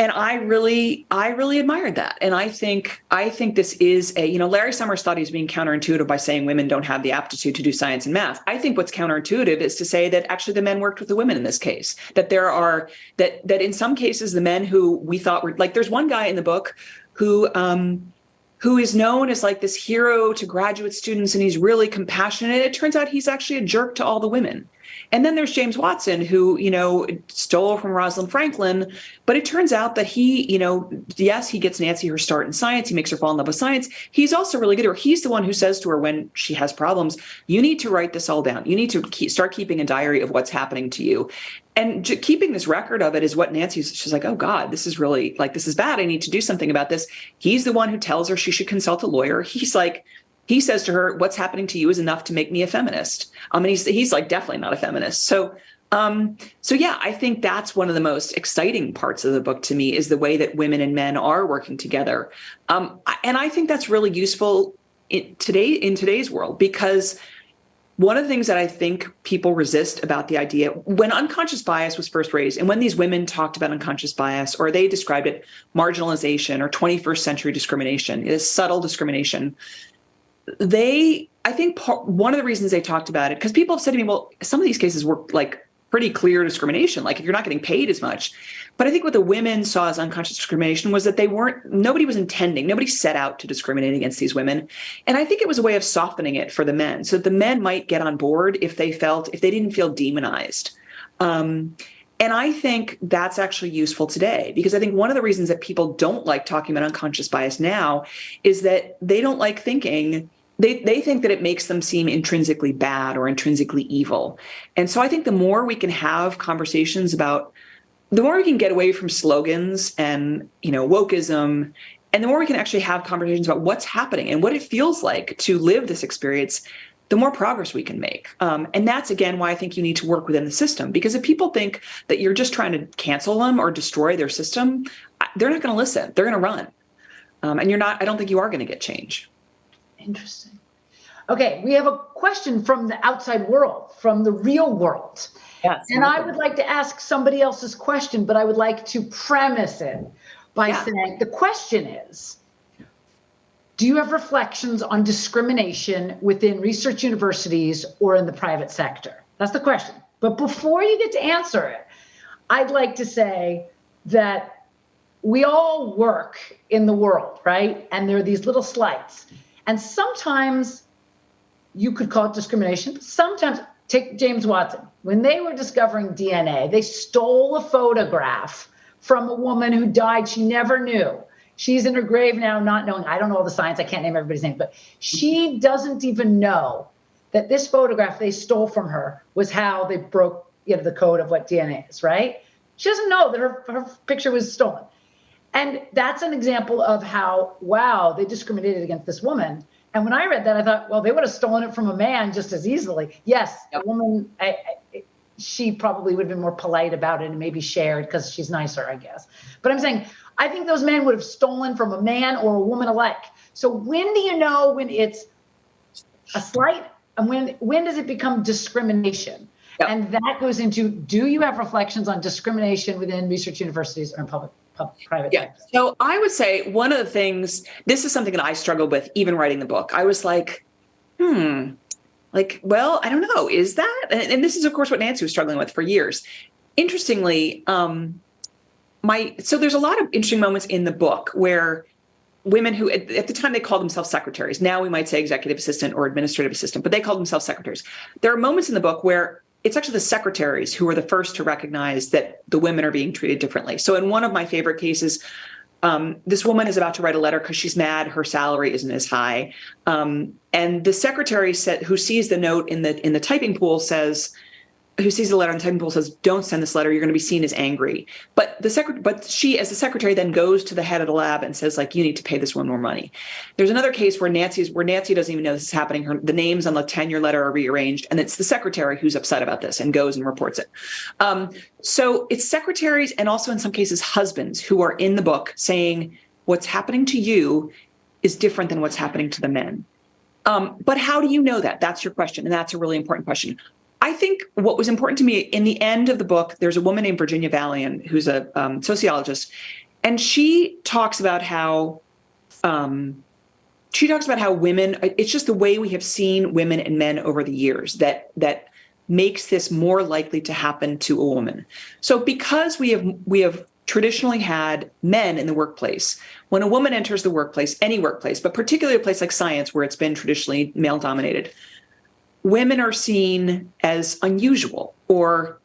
and i really i really admired that. And i think i think this is a you know larry summers thought he was being counterintuitive by saying women don't have the aptitude to do science and math. I think what's counterintuitive is to say that actually the men worked with the women in this case that there are that that in some cases the men who we thought were like there's one guy in the book who um who is known as like this hero to graduate students and he's really compassionate. It turns out he's actually a jerk to all the women. And then there's James Watson, who, you know, stole from Rosalind Franklin. But it turns out that he, you know, yes, he gets Nancy her start in science. He makes her fall in love with science. He's also really good at her. He's the one who says to her when she has problems, you need to write this all down. You need to keep, start keeping a diary of what's happening to you and keeping this record of it is what Nancy's she's like, oh God, this is really like this is bad. I need to do something about this. He's the one who tells her she should consult a lawyer. He's like, he says to her, what's happening to you is enough to make me a feminist. I mean, he's he's like definitely not a feminist. So um, so yeah, I think that's one of the most exciting parts of the book to me is the way that women and men are working together. Um, and I think that's really useful in today in today's world because one of the things that I think people resist about the idea when unconscious bias was first raised, and when these women talked about unconscious bias, or they described it marginalization or 21st century discrimination, it is subtle discrimination. They, I think, part, one of the reasons they talked about it, because people have said to me, well, some of these cases were like pretty clear discrimination, like if you're not getting paid as much. But I think what the women saw as unconscious discrimination was that they weren't, nobody was intending, nobody set out to discriminate against these women. And I think it was a way of softening it for the men. So the men might get on board if they felt, if they didn't feel demonized. Um, and I think that's actually useful today because I think one of the reasons that people don't like talking about unconscious bias now is that they don't like thinking they, they think that it makes them seem intrinsically bad or intrinsically evil. And so I think the more we can have conversations about the more we can get away from slogans and you know wokeism and the more we can actually have conversations about what's happening and what it feels like to live this experience, the more progress we can make. Um, and that's again why I think you need to work within the system. Because if people think that you're just trying to cancel them or destroy their system, they're not going to listen. They're going to run. Um, and you're not. I don't think you are going to get change. Interesting. Okay, we have a question from the outside world, from the real world. Yes. And I would like to ask somebody else's question, but I would like to premise it by Yeah. saying the question is Do you have reflections on discrimination within research universities or in the private sector? That's the question. But before you get to answer it, I'd like to say that we all work in the world, right? And there are these little slights. And sometimes you could call it discrimination. Sometimes, take James Watson. When they were discovering DNA, they stole a photograph from a woman who died she never knew. She's in her grave now, not knowing, I don't know all the science, I can't name everybody's name, but she doesn't even know that this photograph they stole from her was how they broke you know, the code of what DNA is, right? She doesn't know that her, her picture was stolen. And that's an example of how, wow, they discriminated against this woman. And when I read that, I thought, well, they would have stolen it from a man just as easily. Yes, Yep. a woman, I, I, she probably would have been more polite about it and maybe shared because she's nicer, I guess. But I'm saying, I think those men would have stolen from a man or a woman alike. So when do you know when it's a slight and when when does it become discrimination? Yep. And that goes into do you have reflections on discrimination within research universities or in public, public private Yeah. So I would say one of the things, this is something that I struggled with even writing the book. I was like, hmm, like, well, I don't know, is that? And, and this is, of course, what Nancy was struggling with for years. Interestingly, um, my so there's a lot of interesting moments in the book where women who at, at the time they called themselves secretaries now we might say executive assistant or administrative assistant but they called themselves secretaries there are moments in the book where it's actually the secretaries who are the first to recognize that the women are being treated differently. So in one of my favorite cases um, this woman is about to write a letter because she's mad her salary isn't as high. Um, and the secretary said who sees the note in the in the typing pool says who sees the letter typing pool says, "Don't send this letter. You're going to be seen as angry." But the secret, but she, as the secretary, then goes to the head of the lab and says, "Like, you need to pay this woman more money." There's another case where Nancy's where Nancy doesn't even know this is happening. Her the names on the tenure letter are rearranged, and it's the secretary who's upset about this and goes and reports it. Um, so it's secretaries and also in some cases husbands who are in the book saying, "What's happening to you is different than what's happening to the men." Um, but how do you know that? That's your question, and that's a really important question. I think what was important to me in the end of the book, there's a woman named Virginia Valian who's a um, sociologist, and she talks about how um, she talks about how women. It's just the way we have seen women and men over the years that that makes this more likely to happen to a woman. So because we have we have traditionally had men in the workplace. When a woman enters the workplace, any workplace, but particularly a place like science where it's been traditionally male dominated, women are seen as unusual or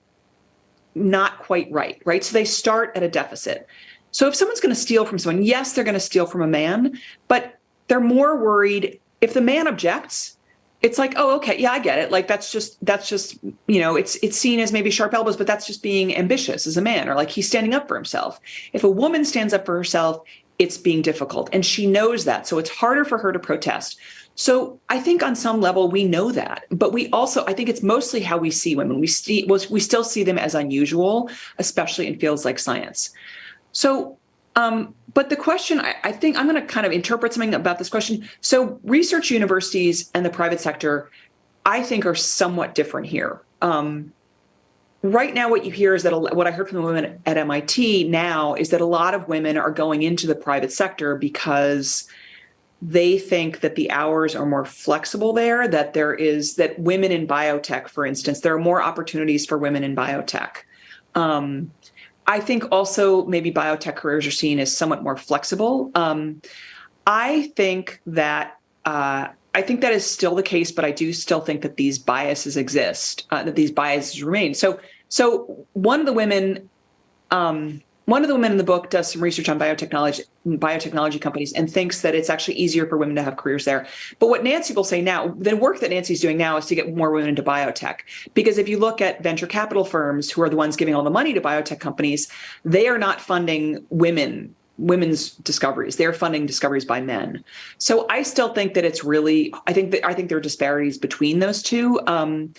not quite right, right? So they start at a deficit. So if someone's going to steal from someone, yes, they're going to steal from a man, but they're more worried if the man objects, it's like, oh, okay, yeah, I get it. Like that's just that's just, you know, it's it's seen as maybe sharp elbows, but that's just being ambitious as a man or like he's standing up for himself. If a woman stands up for herself, it's being difficult and she knows that. So it's harder for her to protest. So I think on some level we know that, but we also I think it's mostly how we see women. We see we still see them as unusual, especially in fields like science. So, um, but the question I, I think I'm going to kind of interpret something about this question. So, research universities and the private sector, I think, are somewhat different here. Um, right now, what you hear is that what I heard from the women at MIT now is that a lot of women are going into the private sector because they think that the hours are more flexible there that there is that women in biotech for instance there are more opportunities for women in biotech um, i think also maybe biotech careers are seen as somewhat more flexible um, i think that uh, I think that is still the case, but I do still think that these biases exist, uh, that these biases remain. So, so one of the women, um, one of the women in the book does some research on biotechnology, biotechnology companies, and thinks that it's actually easier for women to have careers there. But what Nancy will say now, the work that Nancy's doing now is to get more women into biotech. Because if you look at venture capital firms, who are the ones giving all the money to biotech companies, they are not funding women women's discoveries. They're funding discoveries by men. So I still think that it's really, I think that I think there are disparities between those two. Um,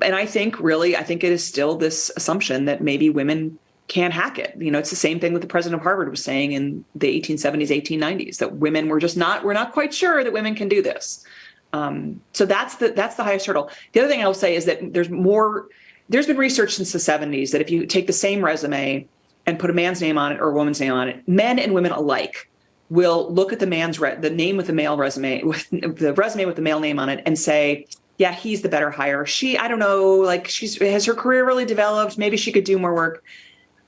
and I think really, I think it is still this assumption that maybe women can't hack it. You know, it's the same thing that the president of Harvard was saying in the 1870s, 1890s, that women were just not, we're not quite sure that women can do this. Um, so that's the that's the highest hurdle. The other thing I will say is that there's more. There's been research since the 70s that if you take the same resume and put a man's name on it or a woman's name on it, men and women alike will look at the man's re- the name with the male resume with the resume with the male name on it and say, yeah, he's the better hire. She, I don't know, like she's has her career really developed. Maybe she could do more work.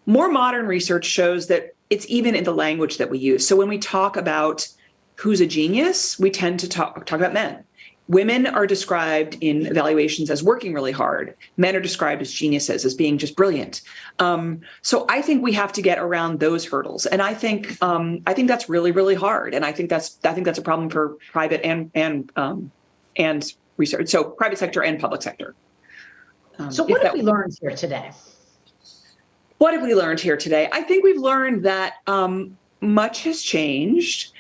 More modern research shows that it's even in the language that we use. So when we talk about who's a genius, we tend to talk talk about men Women are described in evaluations as working really hard. Men are described as geniuses, as being just brilliant. Um, so I think we have to get around those hurdles, and I think um, I think that's really really hard. And I think that's I think that's a problem for private and and um, and research. So private sector and public sector. Um, so what have we learned here today? What have we learned here today? I think we've learned that um, much has changed.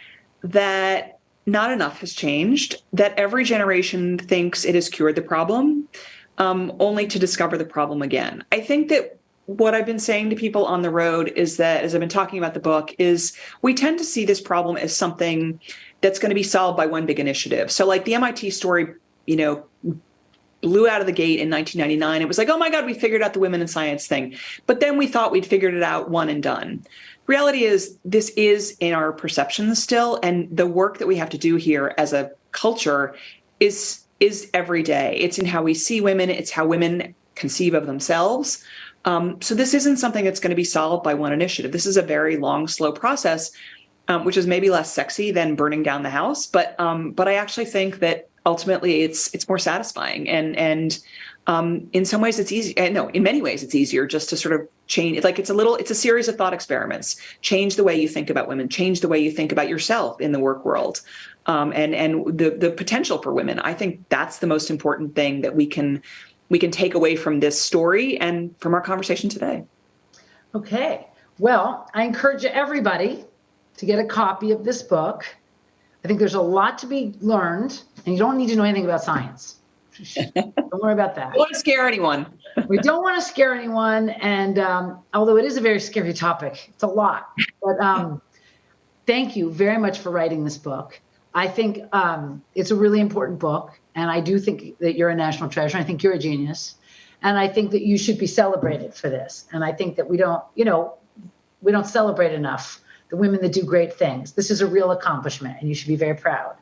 That not enough has changed, that every generation thinks it has cured the problem, um, only to discover the problem again. I think that what I've been saying to people on the road is that, as I've been talking about the book, is we tend to see this problem as something that's going to be solved by one big initiative. So, like the MIT story, you know, blew out of the gate in 1999. It was like, oh my God, we figured out the women in science thing. But then we thought we'd figured it out one and done reality is this is in our perceptions still and the work that we have to do here as a culture is is every day it's in how we see women it's how women conceive of themselves um, so this isn't something that's going to be solved by one initiative this is a very long slow process um, which is maybe less sexy than burning down the house but um, but i actually think that ultimately it's it's more satisfying. And and um, in some ways it's easy no in many ways it's easier just to sort of change like it's a little it's a series of thought experiments. Change the way you think about women change the way you think about yourself in the work world. Um, and and the the potential for women. I think that's the most important thing that we can we can take away from this story and from our conversation today. Okay. Well i encourage everybody to get a copy of this book. I think there's a lot to be learned and you don't need to know anything about science [LAUGHS] don't worry about that. Don't want to scare anyone. we don't want to scare anyone. And um, although it is a very scary topic, it's a lot. But um, thank you very much for writing this book. I think um, it's a really important book. And I do think that you're a national treasure. I think you're a genius. And I think that you should be celebrated for this. And I think that we don't, you know, we don't celebrate enough the women that do great things. This is a real accomplishment, and you should be very proud.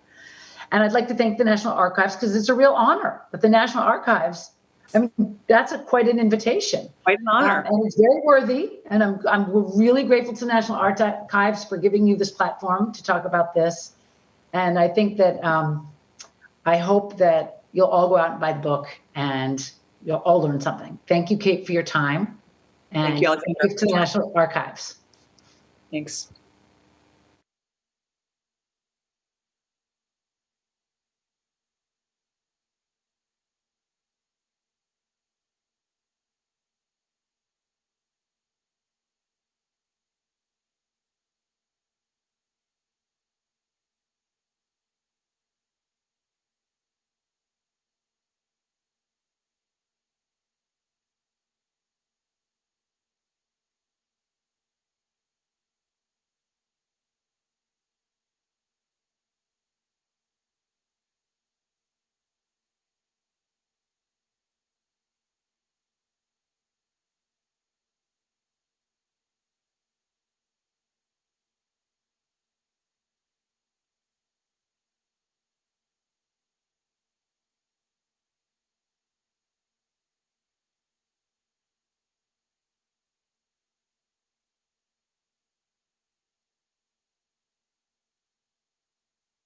And I'd like to thank the National Archives because it's a real honor that the National Archives. I mean, that's a, quite an invitation. Quite an honor. Um, and it's very worthy. And I'm, I'm really grateful to the National Archives for giving you this platform to talk about this. And I think that um, I hope that you'll all go out and buy the book and you'll all learn something. Thank you, Kate, for your time. And thank you, thank you to the National Archives. Thanks.